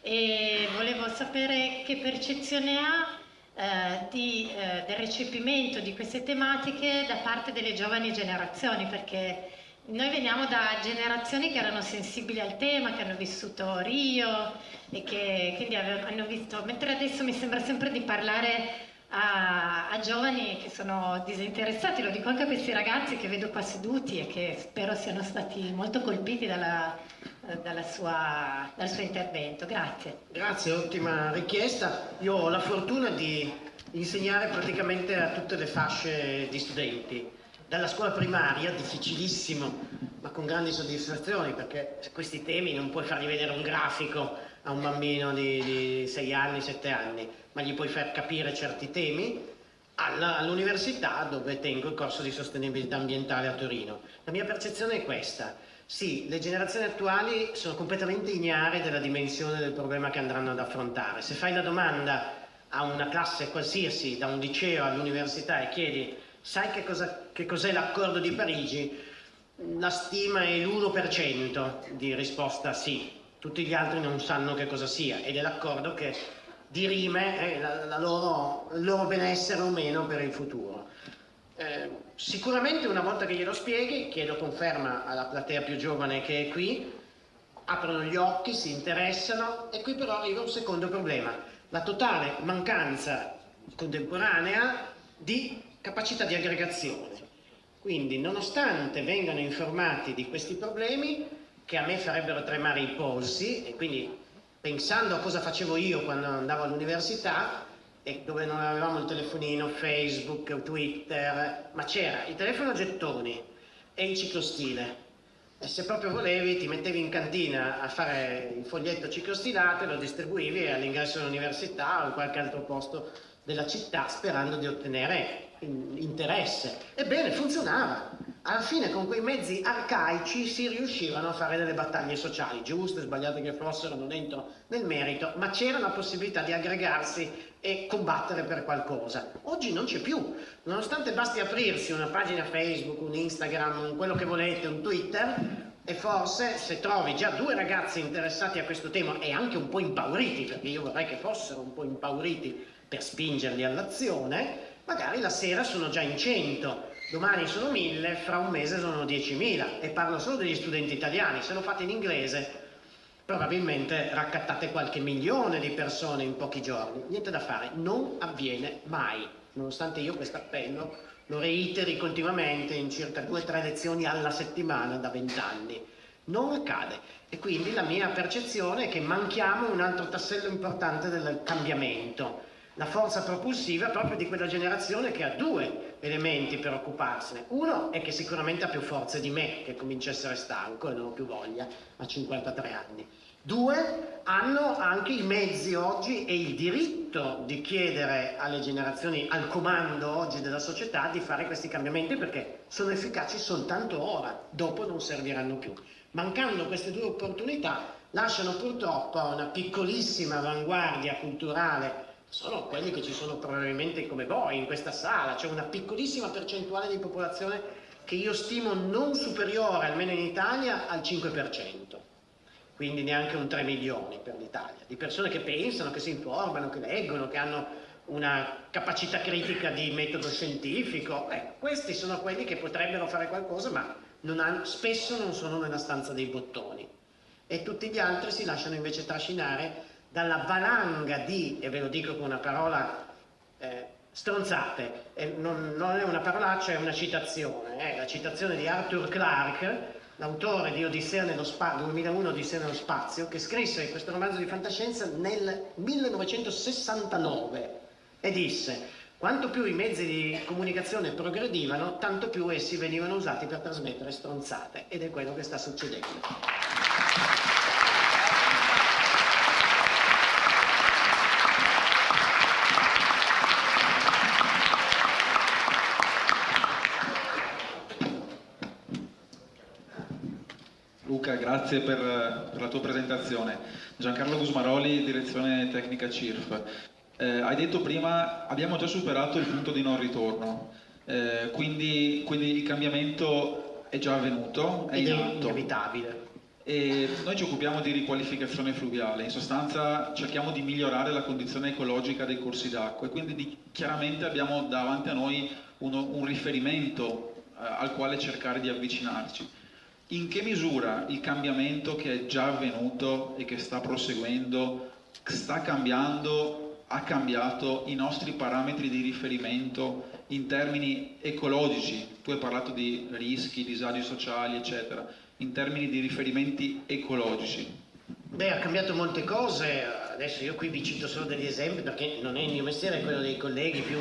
e volevo sapere che percezione ha eh, di, eh, del recepimento di queste tematiche da parte delle giovani generazioni, perché noi veniamo da generazioni che erano sensibili al tema, che hanno vissuto Rio e che quindi hanno visto, mentre adesso mi sembra sempre di parlare a, a, giovani che sono disinteressati, lo dico anche a questi ragazzi che vedo qua seduti e che spero siano stati molto colpiti dalla, dalla sua, dal suo intervento. Grazie. Grazie, ottima richiesta. Io ho la fortuna di insegnare praticamente a tutte le fasce di studenti. Dalla scuola primaria, difficilissimo, ma con grandi soddisfazioni, perché questi temi non puoi fargli vedere un grafico a un bambino di 6 anni, 7 anni ma gli puoi far capire certi temi all'università dove tengo il corso di sostenibilità ambientale a Torino. La mia percezione è questa. Sì, le generazioni attuali sono completamente ignare della dimensione del problema che andranno ad affrontare. Se fai la domanda a una classe qualsiasi, da un liceo all'università e chiedi sai che, cos'è l'accordo di Parigi, la stima è l'1% di risposta sì, tutti gli altri non sanno che cosa sia ed è l'accordo che dirime eh, la, la loro, il loro benessere o meno per il futuro. Eh, sicuramente una volta che glielo spieghi, chiedo conferma alla platea più giovane che è qui, aprono gli occhi, si interessano e qui però arriva un secondo problema, la totale mancanza contemporanea di capacità di aggregazione. Quindi nonostante vengano informati di questi problemi, che a me farebbero tremare i polsi e quindi pensando a cosa facevo io quando andavo all'università e dove non avevamo il telefonino, Facebook, Twitter, ma c'era il telefono a gettoni e il ciclostile. E se proprio volevi ti mettevi in cantina a fare il foglietto ciclostilato e lo distribuivi all'ingresso dell'università o in qualche altro posto della città sperando di ottenere interesse. Ebbene, funzionava. Alla fine con quei mezzi arcaici si riuscivano a fare delle battaglie sociali, giuste, sbagliate che fossero, non entro nel merito, ma c'era la possibilità di aggregarsi e combattere per qualcosa. Oggi non c'è più, nonostante basti aprirsi una pagina Facebook, un Instagram, quello che volete, un Twitter, e forse se trovi già due ragazzi interessati a questo tema e anche un po' impauriti, perché io vorrei che fossero un po' impauriti per spingerli all'azione, magari la sera sono già in 100 domani sono 1000, fra un mese sono 10.000 e parlo solo degli studenti italiani, se lo fate in inglese probabilmente raccattate qualche milione di persone in pochi giorni. Niente da fare, non avviene mai, nonostante io questo appello lo reiteri continuamente in circa due o tre lezioni alla settimana da vent'anni. Non accade e quindi la mia percezione è che manchiamo un altro tassello importante del cambiamento, la forza propulsiva proprio di quella generazione che ha due elementi per occuparsene. Uno è che sicuramente ha più forze di me, che comincia a essere stanco e non ho più voglia a 53 anni. Due, hanno anche i mezzi oggi e il diritto di chiedere alle generazioni al comando oggi della società di fare questi cambiamenti perché sono efficaci soltanto ora, dopo non serviranno più. Mancando queste due opportunità lasciano purtroppo una piccolissima avanguardia culturale sono quelli che ci sono probabilmente come voi in questa sala, c'è una piccolissima percentuale di popolazione che io stimo non superiore, almeno in Italia, al 5% quindi neanche un 3 milioni per l'Italia, di persone che pensano, che si informano, che leggono, che hanno una capacità critica di metodo scientifico. Ecco, questi sono quelli che potrebbero fare qualcosa, ma non hanno, spesso non sono nella stanza dei bottoni. E tutti gli altri si lasciano invece trascinare dalla valanga di, e ve lo dico con una parola eh, stronzate, eh, non, non, è una parolaccia, è una citazione, è la citazione di Arthur Clarke, l'autore di Odissea nello spazio, 2001 Odissea nello spazio, che scrisse questo romanzo di fantascienza nel 1969 e disse quanto più i mezzi di comunicazione progredivano, tanto più essi venivano usati per trasmettere stronzate ed è quello che sta succedendo. Luca, grazie per, per, la tua presentazione. Giancarlo Gusmaroli, direzione tecnica CIRF. Eh, hai detto prima, abbiamo già superato il punto di non ritorno, eh, quindi, quindi, il cambiamento è già avvenuto, è in atto. inevitabile. E noi ci occupiamo di riqualificazione fluviale, in sostanza cerchiamo di migliorare la condizione ecologica dei corsi d'acqua e quindi di, chiaramente abbiamo davanti a noi uno, un riferimento eh, al quale cercare di avvicinarci in che misura il cambiamento che è già avvenuto e che sta proseguendo sta cambiando, ha cambiato i nostri parametri di riferimento in termini ecologici, tu hai parlato di rischi, disagi sociali, eccetera, in termini di riferimenti ecologici. Beh, ha cambiato molte cose, adesso io qui vi cito solo degli esempi perché non è il mio mestiere, è quello dei colleghi più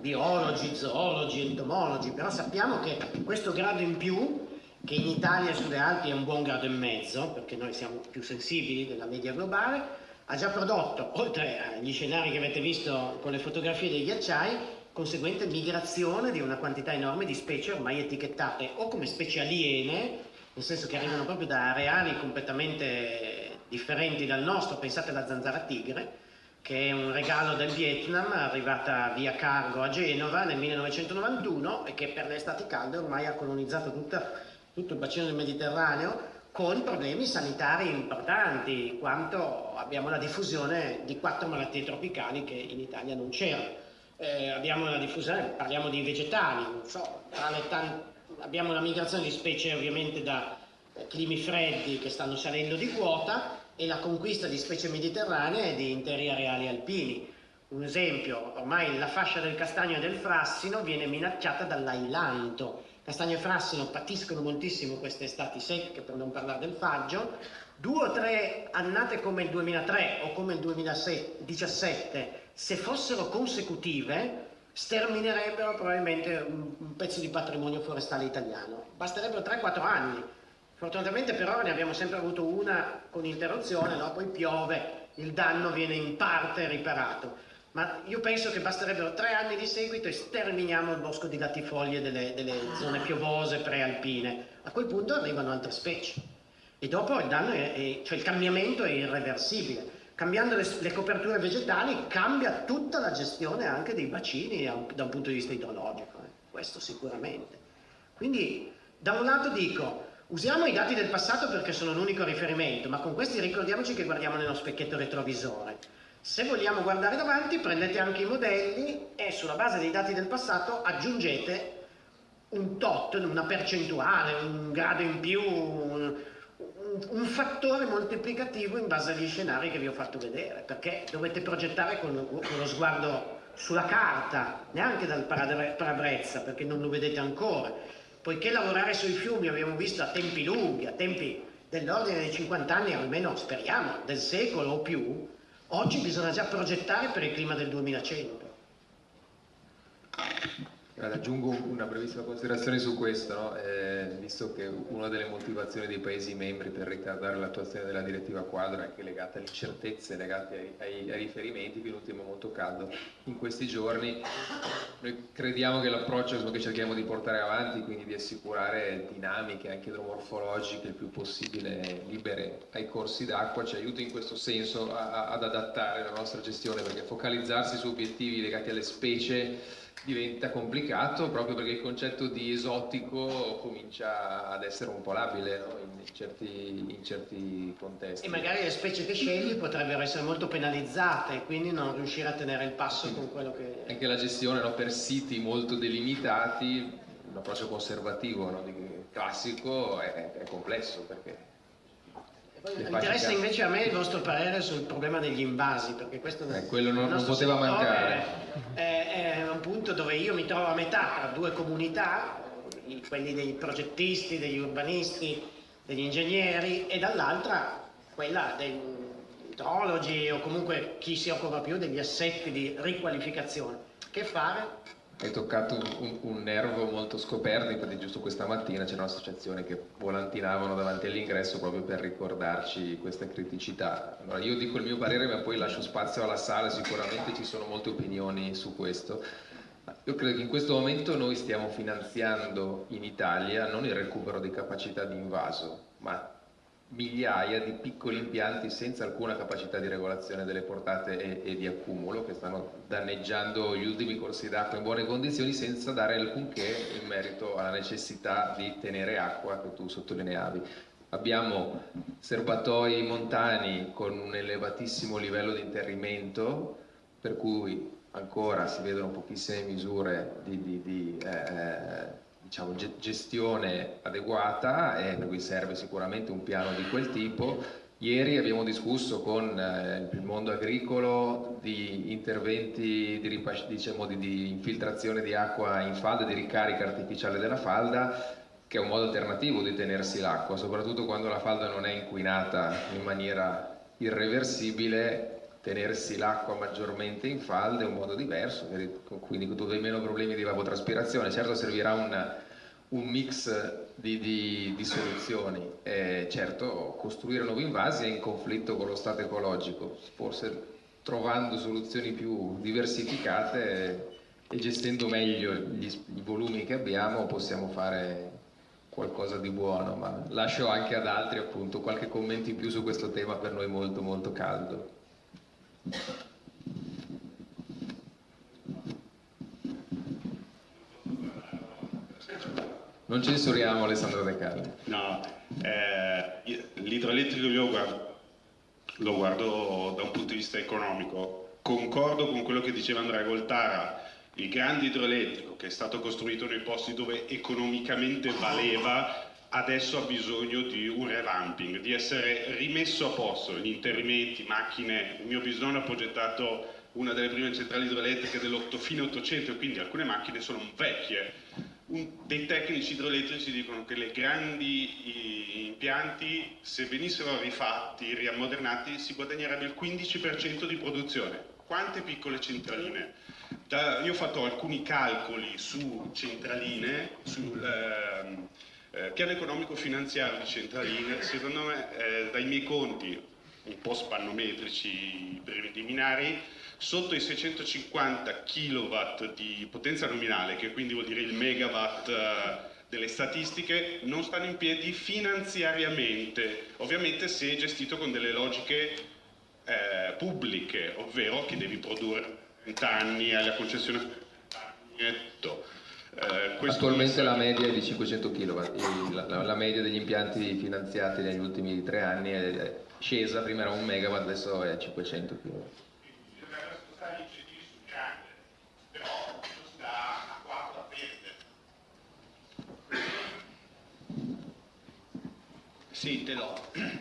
biologi, zoologi, entomologi, però sappiamo che questo grado in più che in Italia sulle Alpi è un buon grado e mezzo, perché noi siamo più sensibili della media globale, ha già prodotto, oltre agli scenari che avete visto con le fotografie dei ghiacciai, conseguente migrazione di una quantità enorme di specie ormai etichettate o come specie aliene, nel senso che arrivano proprio da areali completamente differenti dal nostro, pensate alla zanzara tigre, che è un regalo del Vietnam, arrivata via cargo a Genova nel 1991 e che per le estati calde ormai ha colonizzato tutta tutto il bacino del Mediterraneo con problemi sanitari importanti, quanto abbiamo la diffusione di quattro malattie tropicali che in Italia non c'erano. Eh, abbiamo la diffusione, parliamo di vegetali, so, abbiamo la migrazione di specie ovviamente da eh, climi freddi che stanno salendo di quota e la conquista di specie mediterranee di interi areali alpini. Un esempio, ormai la fascia del castagno e del frassino viene minacciata dall'ailanto, Castagno e Frassino patiscono moltissimo queste estati secche, per non parlare del faggio. Due o tre annate come il 2003 o come il 2017, se fossero consecutive, sterminerebbero probabilmente un pezzo di patrimonio forestale italiano. Basterebbero 3-4 anni. Fortunatamente per ora ne abbiamo sempre avuto una con interruzione, no? poi piove, il danno viene in parte riparato ma io penso che basterebbero tre anni di seguito e sterminiamo il bosco di latifoglie delle, delle zone piovose prealpine. A quel punto arrivano altre specie. E dopo il danno è, è, cioè il cambiamento è irreversibile. Cambiando le, le, coperture vegetali cambia tutta la gestione anche dei bacini da un punto di vista idrologico, eh. questo sicuramente. Quindi da un lato dico, usiamo i dati del passato perché sono l'unico riferimento, ma con questi ricordiamoci che guardiamo nello specchietto retrovisore. Se vogliamo guardare davanti, prendete anche i modelli e sulla base dei dati del passato aggiungete un tot, una percentuale, un grado in più, un, un, fattore moltiplicativo in base agli scenari che vi ho fatto vedere, perché dovete progettare con, con lo sguardo sulla carta, neanche dal parabrezza, perché non lo vedete ancora, poiché lavorare sui fiumi abbiamo visto a tempi lunghi, a tempi dell'ordine dei 50 anni, almeno speriamo, del secolo o più, oggi bisogna già progettare per il clima del 2100. Aggiungo una brevissima considerazione su questo, no? eh, visto che una delle motivazioni dei Paesi membri per ritardare l'attuazione della direttiva quadro è anche legata alle incertezze legate ai, ai, ai riferimenti, che l'ultimo è molto caldo in questi giorni, noi crediamo che l'approccio che cerchiamo di portare avanti, quindi di assicurare dinamiche anche idromorfologiche il più possibile libere ai corsi d'acqua, ci aiuti in questo senso a, a, ad adattare la nostra gestione, perché focalizzarsi su obiettivi legati alle specie diventa complicato proprio perché il concetto di esotico comincia ad essere un po' labile no? in, certi, in, certi, contesti. E magari le specie che scegli potrebbero essere molto penalizzate e quindi non riuscire a tenere il passo con quello che... Anche la gestione no? per siti molto delimitati, un approccio conservativo no? classico è, è complesso perché Interessa invece a me il vostro parere sul problema degli invasi, perché questo eh, quello non, non poteva mancare. È, è, un punto dove io mi trovo a metà tra due comunità, quelli dei progettisti, degli urbanisti, degli ingegneri, e dall'altra quella degli idrologi o comunque chi si occupa più degli assetti di riqualificazione. Che fare? Hai toccato un, un, nervo molto scoperto, infatti giusto questa mattina c'era un'associazione che volantinavano davanti all'ingresso proprio per ricordarci questa criticità. Allora io dico il mio parere ma poi lascio spazio alla sala, sicuramente ci sono molte opinioni su questo. Io credo che in questo momento noi stiamo finanziando in Italia non il recupero di capacità di invaso, ma migliaia di piccoli impianti senza alcuna capacità di regolazione delle portate e, e, di accumulo che stanno danneggiando gli ultimi corsi d'acqua in buone condizioni senza dare alcunché in merito alla necessità di tenere acqua che tu sottolineavi. Abbiamo serbatoi montani con un elevatissimo livello di interrimento per cui ancora si vedono pochissime misure di, di, di eh, diciamo, gestione adeguata e per cui serve sicuramente un piano di quel tipo. Ieri abbiamo discusso con eh, il mondo agricolo di interventi di, diciamo, di, di infiltrazione di acqua in falda, di ricarica artificiale della falda, che è un modo alternativo di tenersi l'acqua, soprattutto quando la falda non è inquinata in maniera irreversibile, tenersi l'acqua maggiormente in falda è un modo diverso, quindi hai meno problemi di evavotraspirazione, certo servirà un, un mix di, di, di soluzioni, eh, certo costruire nuovi invasi è in conflitto con lo stato ecologico, forse trovando soluzioni più diversificate e gestendo meglio gli, i volumi che abbiamo possiamo fare qualcosa di buono, ma lascio anche ad altri appunto qualche commento in più su questo tema per noi molto molto caldo. Non censuriamo Alessandro De Carli. No, eh, l'idroelettrico io lo guardo da un punto di vista economico. Concordo con quello che diceva Andrea Goltara, il grande idroelettrico che è stato costruito nei posti dove economicamente valeva adesso ha bisogno di un revamping, di essere rimesso a posto, gli interrimenti, macchine, il mio bisnonno ha progettato una delle prime centrali idroelettriche fine 800 quindi alcune macchine sono vecchie. Un, dei tecnici idroelettrici dicono che le grandi impianti, se venissero rifatti, riammodernati, si guadagnerebbe il 15% di produzione. Quante piccole centraline? Da, io ho fatto alcuni calcoli su centraline, sul, ehm, eh, piano economico finanziario di Centraline, secondo me eh, dai miei conti un po' spannometrici preliminari, sotto i 650 kW di potenza nominale, che quindi vuol dire il megawatt eh, delle statistiche, non stanno in piedi finanziariamente, ovviamente se gestito con delle logiche eh, pubbliche, ovvero che devi produrre 30 anni alla concessione eh, Attualmente la media è di 500 kW, la, la, la, media degli impianti finanziati negli ultimi tre anni è scesa, prima era un megawatt, adesso è 500 kW. Sì, te l'ho.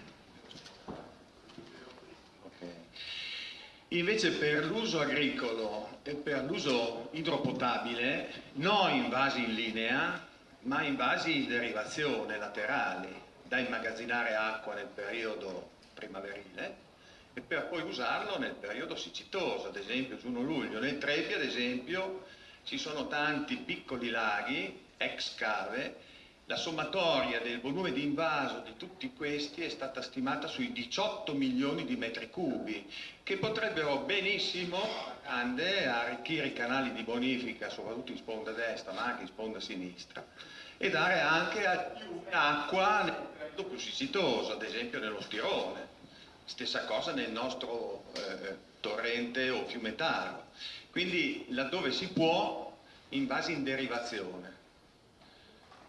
Invece per l'uso agricolo e per l'uso idropotabile, non invasi in linea, ma invasi in derivazione laterali, da immagazzinare acqua nel periodo primaverile e per poi usarlo nel periodo siccitoso, ad esempio giugno luglio. Nel Trepi, ad esempio, ci sono tanti piccoli laghi, ex cave, la sommatoria del volume di invaso di tutti questi è stata stimata sui 18 milioni di metri cubi, che potrebbero benissimo andare a arricchire i canali di bonifica, soprattutto in sponda destra, ma anche in sponda sinistra, e dare anche acqua nel periodo più siccitoso, ad esempio nello Stirone. Stessa cosa nel nostro eh, torrente o fiumetaro. Quindi laddove si può, invasi in derivazione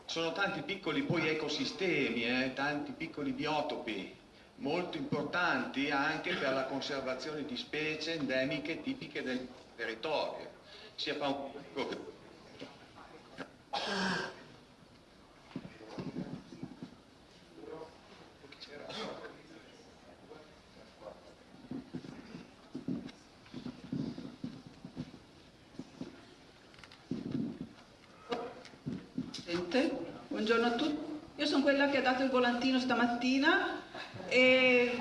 sono tanti piccoli poi ecosistemi, eh, tanti piccoli biotopi molto importanti anche per la conservazione di specie endemiche tipiche del territorio, sia Presidente, buongiorno a tutti. Io sono quella che ha dato il volantino stamattina e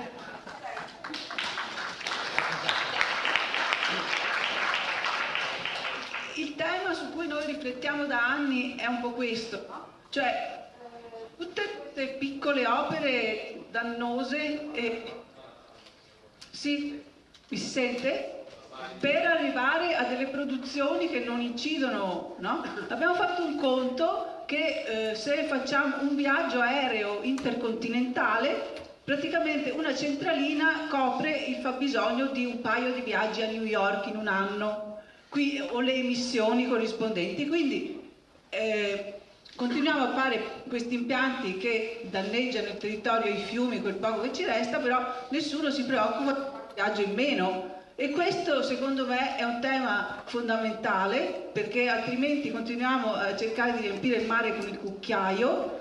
il tema su cui noi riflettiamo da anni è un po' questo, cioè tutte queste piccole opere dannose e sì, mi sente? Per arrivare a delle produzioni che non incidono, no? Abbiamo fatto un conto che eh, se facciamo un viaggio aereo intercontinentale, praticamente una centralina copre il fabbisogno di un paio di viaggi a New York in un anno, qui, o le emissioni corrispondenti. Quindi eh, continuiamo a fare questi impianti che danneggiano il territorio, i fiumi, quel poco che ci resta, però nessuno si preoccupa del viaggio in meno e questo secondo me è un tema fondamentale perché altrimenti continuiamo a cercare di riempire il mare con il cucchiaio.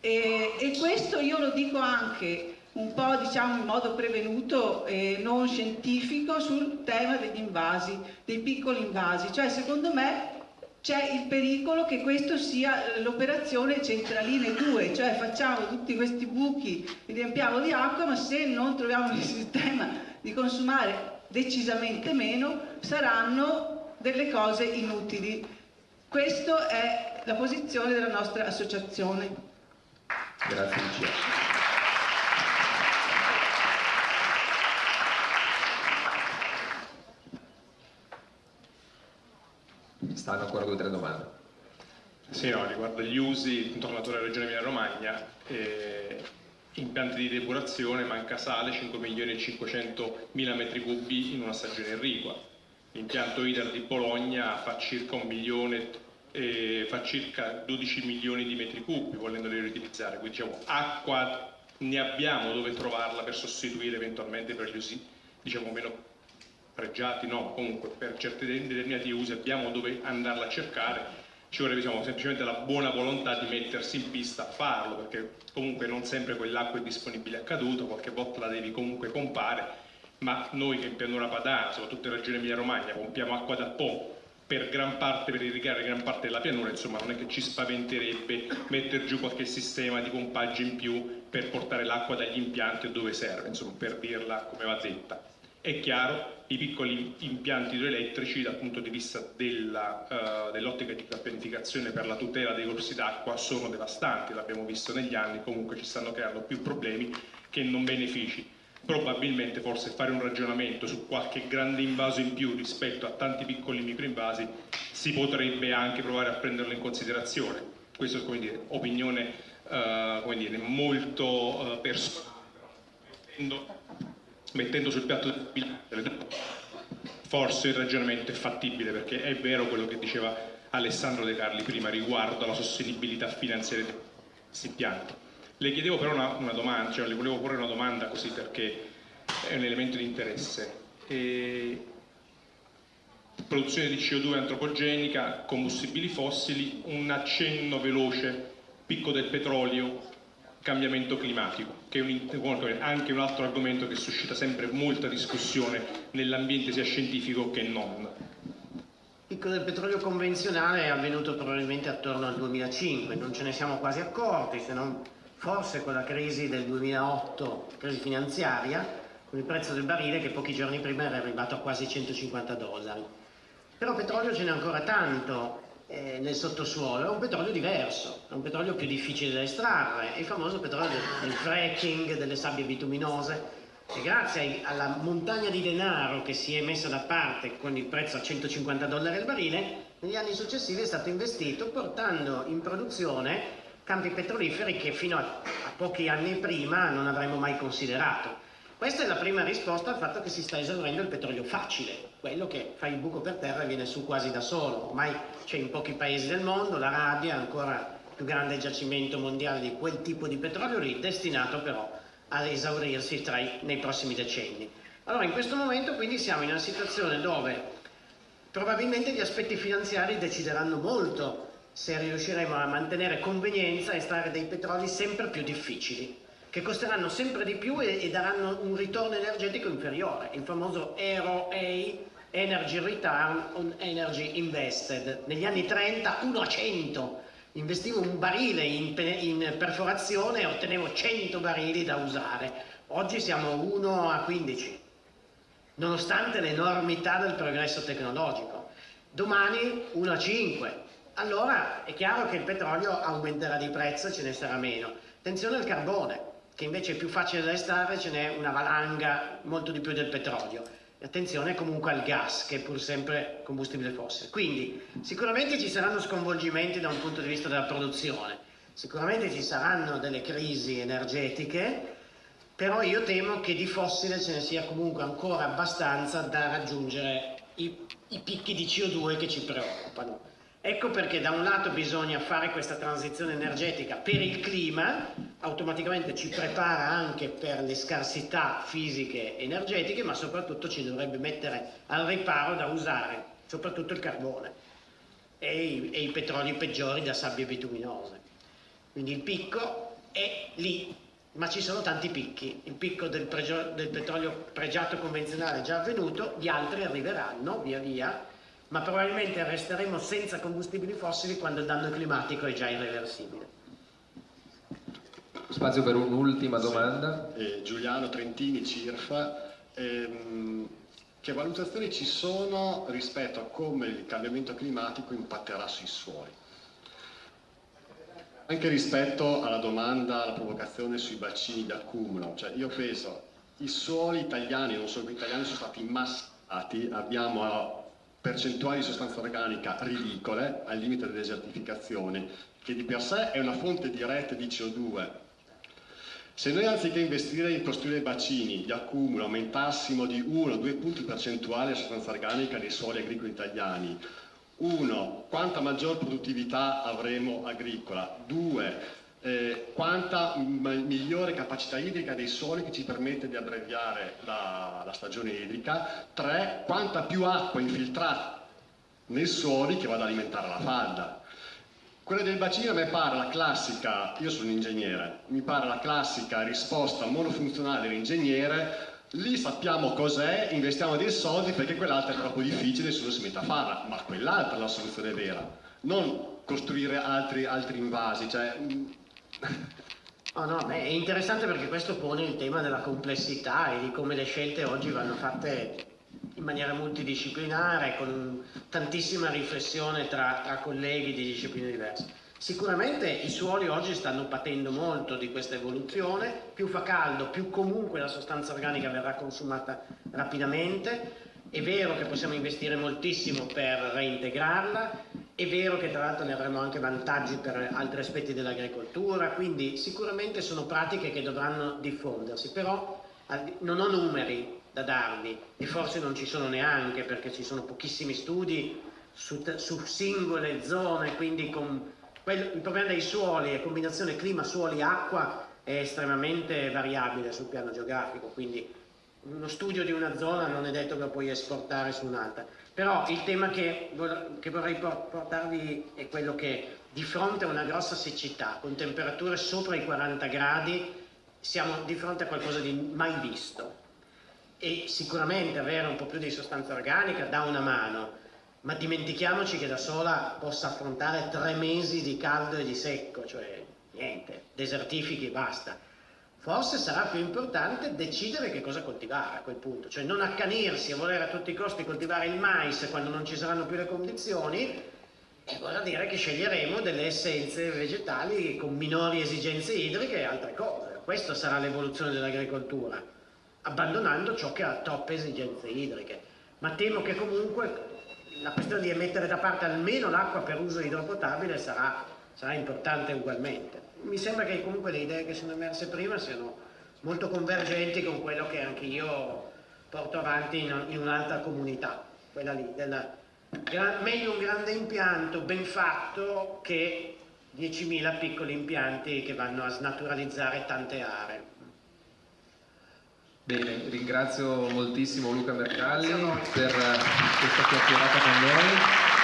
E, e questo io lo dico anche un po' diciamo in modo prevenuto e non scientifico sul tema degli invasi, dei piccoli invasi, cioè secondo me c'è il pericolo che questo sia l'operazione centraline 2, cioè facciamo tutti questi buchi, li riempiamo di acqua, ma se non troviamo il sistema di consumare decisamente meno, saranno delle cose inutili. Questa è la posizione della nostra associazione. Grazie Lucia. Stanno ancora due o tre domande. Sì, no, riguardo gli usi intorno alla regione Emilia Romagna, eh, impianti di depurazione, manca sale, 5 milioni e 500 mila metri cubi in una stagione irrigua. L'impianto IDER di Bologna fa circa, milione, eh, fa circa 12 milioni di metri cubi volendoli riutilizzare, quindi diciamo acqua ne abbiamo dove trovarla per sostituire eventualmente per gli usi diciamo meno pregiati, no, comunque per certi determinati usi abbiamo dove andarla a cercare ci vorrebbe diciamo, semplicemente la buona volontà di mettersi in pista a farlo, perché comunque non sempre quell'acqua è disponibile a caduto, qualche volta la devi comunque compare, ma noi che in pianura padana, soprattutto in regione Emilia Romagna, pompiamo acqua da Po per gran parte, per irrigare gran parte della pianura, insomma non è che ci spaventerebbe mettere giù qualche sistema di pompaggio in più per portare l'acqua dagli impianti dove serve, insomma per dirla come va detta. È chiaro, i piccoli impianti idroelettrici dal punto di vista dell'ottica uh, dell di pianificazione per la tutela dei corsi d'acqua sono devastanti, l'abbiamo visto negli anni, comunque ci stanno creando più problemi che non benefici. Probabilmente forse fare un ragionamento su qualche grande invaso in più rispetto a tanti piccoli microinvasi si potrebbe anche provare a prenderlo in considerazione. Questa è come dire, opinione uh, dire, molto uh, personale mettendo sul piatto forse il ragionamento è fattibile perché è vero quello che diceva Alessandro De Carli prima riguardo alla sostenibilità finanziaria di questi pianti. Le chiedevo però una, una domanda, cioè le volevo porre una domanda così perché è un elemento di interesse. E... Produzione di CO2 antropogenica, combustibili fossili, un accenno veloce, picco del petrolio, cambiamento climatico, che è anche un altro argomento che suscita sempre molta discussione nell'ambiente sia scientifico che non. Il picco del petrolio convenzionale è avvenuto probabilmente attorno al 2005, non ce ne siamo quasi accorti, se non forse con la crisi del 2008, crisi finanziaria, con il prezzo del barile che pochi giorni prima era arrivato a quasi 150 dollari. Però petrolio ce n'è ancora tanto eh, nel sottosuolo, è un petrolio diverso, è un petrolio più difficile da estrarre, è il famoso petrolio del, del fracking, delle sabbie bituminose, e grazie alla montagna di denaro che si è messa da parte con il prezzo a 150 dollari al barile, negli anni successivi è stato investito portando in produzione campi petroliferi che fino a, a pochi anni prima non avremmo mai considerato. Questa è la prima risposta al fatto che si sta esaurendo il petrolio facile, quello che fa il buco per terra e viene su quasi da solo. Ormai c'è in pochi paesi del mondo, l'Arabia è ancora più grande giacimento mondiale di quel tipo di petrolio lì, destinato però ad esaurirsi i, nei prossimi decenni. Allora in questo momento quindi siamo in una situazione dove probabilmente gli aspetti finanziari decideranno molto se riusciremo a mantenere convenienza e estrarre dei petroli sempre più difficili, che costeranno sempre di più e, e daranno un ritorno energetico inferiore, il famoso ROA, Energy Return on Energy Invested. Negli anni 30 1 a 100 investivo un barile in, in perforazione e ottenevo 100 barili da usare. Oggi siamo 1 a 15, nonostante l'enormità del progresso tecnologico. Domani 1 a 5. Allora è chiaro che il petrolio aumenterà di prezzo e ce ne sarà meno. Attenzione al carbone, che invece è più facile da estrarre, ce n'è una valanga molto di più del petrolio attenzione comunque al gas che è pur sempre combustibile fossile. Quindi sicuramente ci saranno sconvolgimenti da un punto di vista della produzione, sicuramente ci saranno delle crisi energetiche, però io temo che di fossile ce ne sia comunque ancora abbastanza da raggiungere i, i picchi di CO2 che ci preoccupano. Ecco perché da un lato bisogna fare questa transizione energetica per il clima, automaticamente ci prepara anche per le scarsità fisiche energetiche, ma soprattutto ci dovrebbe mettere al riparo da usare soprattutto il carbone e i, e i petroli peggiori da sabbie bituminose. Quindi il picco è lì, ma ci sono tanti picchi. Il picco del, del petrolio pregiato convenzionale è già avvenuto, gli altri arriveranno via via ma probabilmente resteremo senza combustibili fossili quando il danno climatico è già irreversibile. Spazio per un'ultima domanda. Eh, Giuliano Trentini, CIRFA. Ehm, che valutazioni ci sono rispetto a come il cambiamento climatico impatterà sui suoli? Anche rispetto alla domanda, alla provocazione sui bacini di accumulo, cioè io penso i suoli italiani, non solo italiani, sono stati massati, abbiamo percentuali di sostanza organica ridicole, al limite della desertificazione, che di per sé è una fonte diretta di CO2. Se noi anziché investire in costruire bacini di accumulo aumentassimo di 1-2 punti percentuali la sostanza organica dei suoli agricoli italiani, uno, quanta maggior produttività avremo agricola, due, eh, quanta migliore capacità idrica dei soli che ci permette di abbreviare la, la stagione idrica, tre, quanta più acqua infiltrata nei suoli che vada ad alimentare la falda. Quella del bacino a me pare la classica, io sono un ingegnere, mi pare la classica risposta monofunzionale dell'ingegnere. Lì sappiamo cos'è, investiamo dei soldi perché quell'altra è troppo difficile, nessuno si mette a farla, ma quell'altra è la soluzione vera, non costruire altri, altri invasi, cioè Oh no, beh, è interessante perché questo pone il tema della complessità e di come le scelte oggi vanno fatte in maniera multidisciplinare, con tantissima riflessione tra, tra colleghi di discipline diverse. Sicuramente i suoli oggi stanno patendo molto di questa evoluzione, più fa caldo, più comunque la sostanza organica verrà consumata rapidamente, è vero che possiamo investire moltissimo per reintegrarla, è vero che tra l'altro ne avremo anche vantaggi per altri aspetti dell'agricoltura, quindi sicuramente sono pratiche che dovranno diffondersi, però non ho numeri da darvi e forse non ci sono neanche perché ci sono pochissimi studi su, su singole zone, quindi con quello, il problema dei suoli e combinazione clima, suoli, acqua è estremamente variabile sul piano geografico, quindi uno studio di una zona non è detto che lo puoi esportare su un'altra. Però il tema che, che vorrei portarvi è quello che di fronte a una grossa siccità, con temperature sopra i 40 gradi, siamo di fronte a qualcosa di mai visto. E sicuramente avere un po' più di sostanza organica dà una mano, ma dimentichiamoci che da sola possa affrontare tre mesi di caldo e di secco, cioè niente, desertifichi e basta. Forse sarà più importante decidere che cosa coltivare a quel punto, cioè non accanirsi a voler a tutti i costi coltivare il mais quando non ci saranno più le condizioni, e vorrà dire che sceglieremo delle essenze vegetali con minori esigenze idriche e altre cose. Questa sarà l'evoluzione dell'agricoltura, abbandonando ciò che ha troppe esigenze idriche. Ma temo che comunque la questione di mettere da parte almeno l'acqua per uso idropotabile sarà, sarà importante ugualmente. Mi sembra che comunque le idee che sono emerse prima siano molto convergenti con quello che anche io porto avanti in, in un'altra comunità, quella lì della meglio un grande impianto ben fatto che 10.000 piccoli impianti che vanno a snaturalizzare tante aree. Bene, ringrazio moltissimo Luca Mercalli per questa chiacchierata con noi.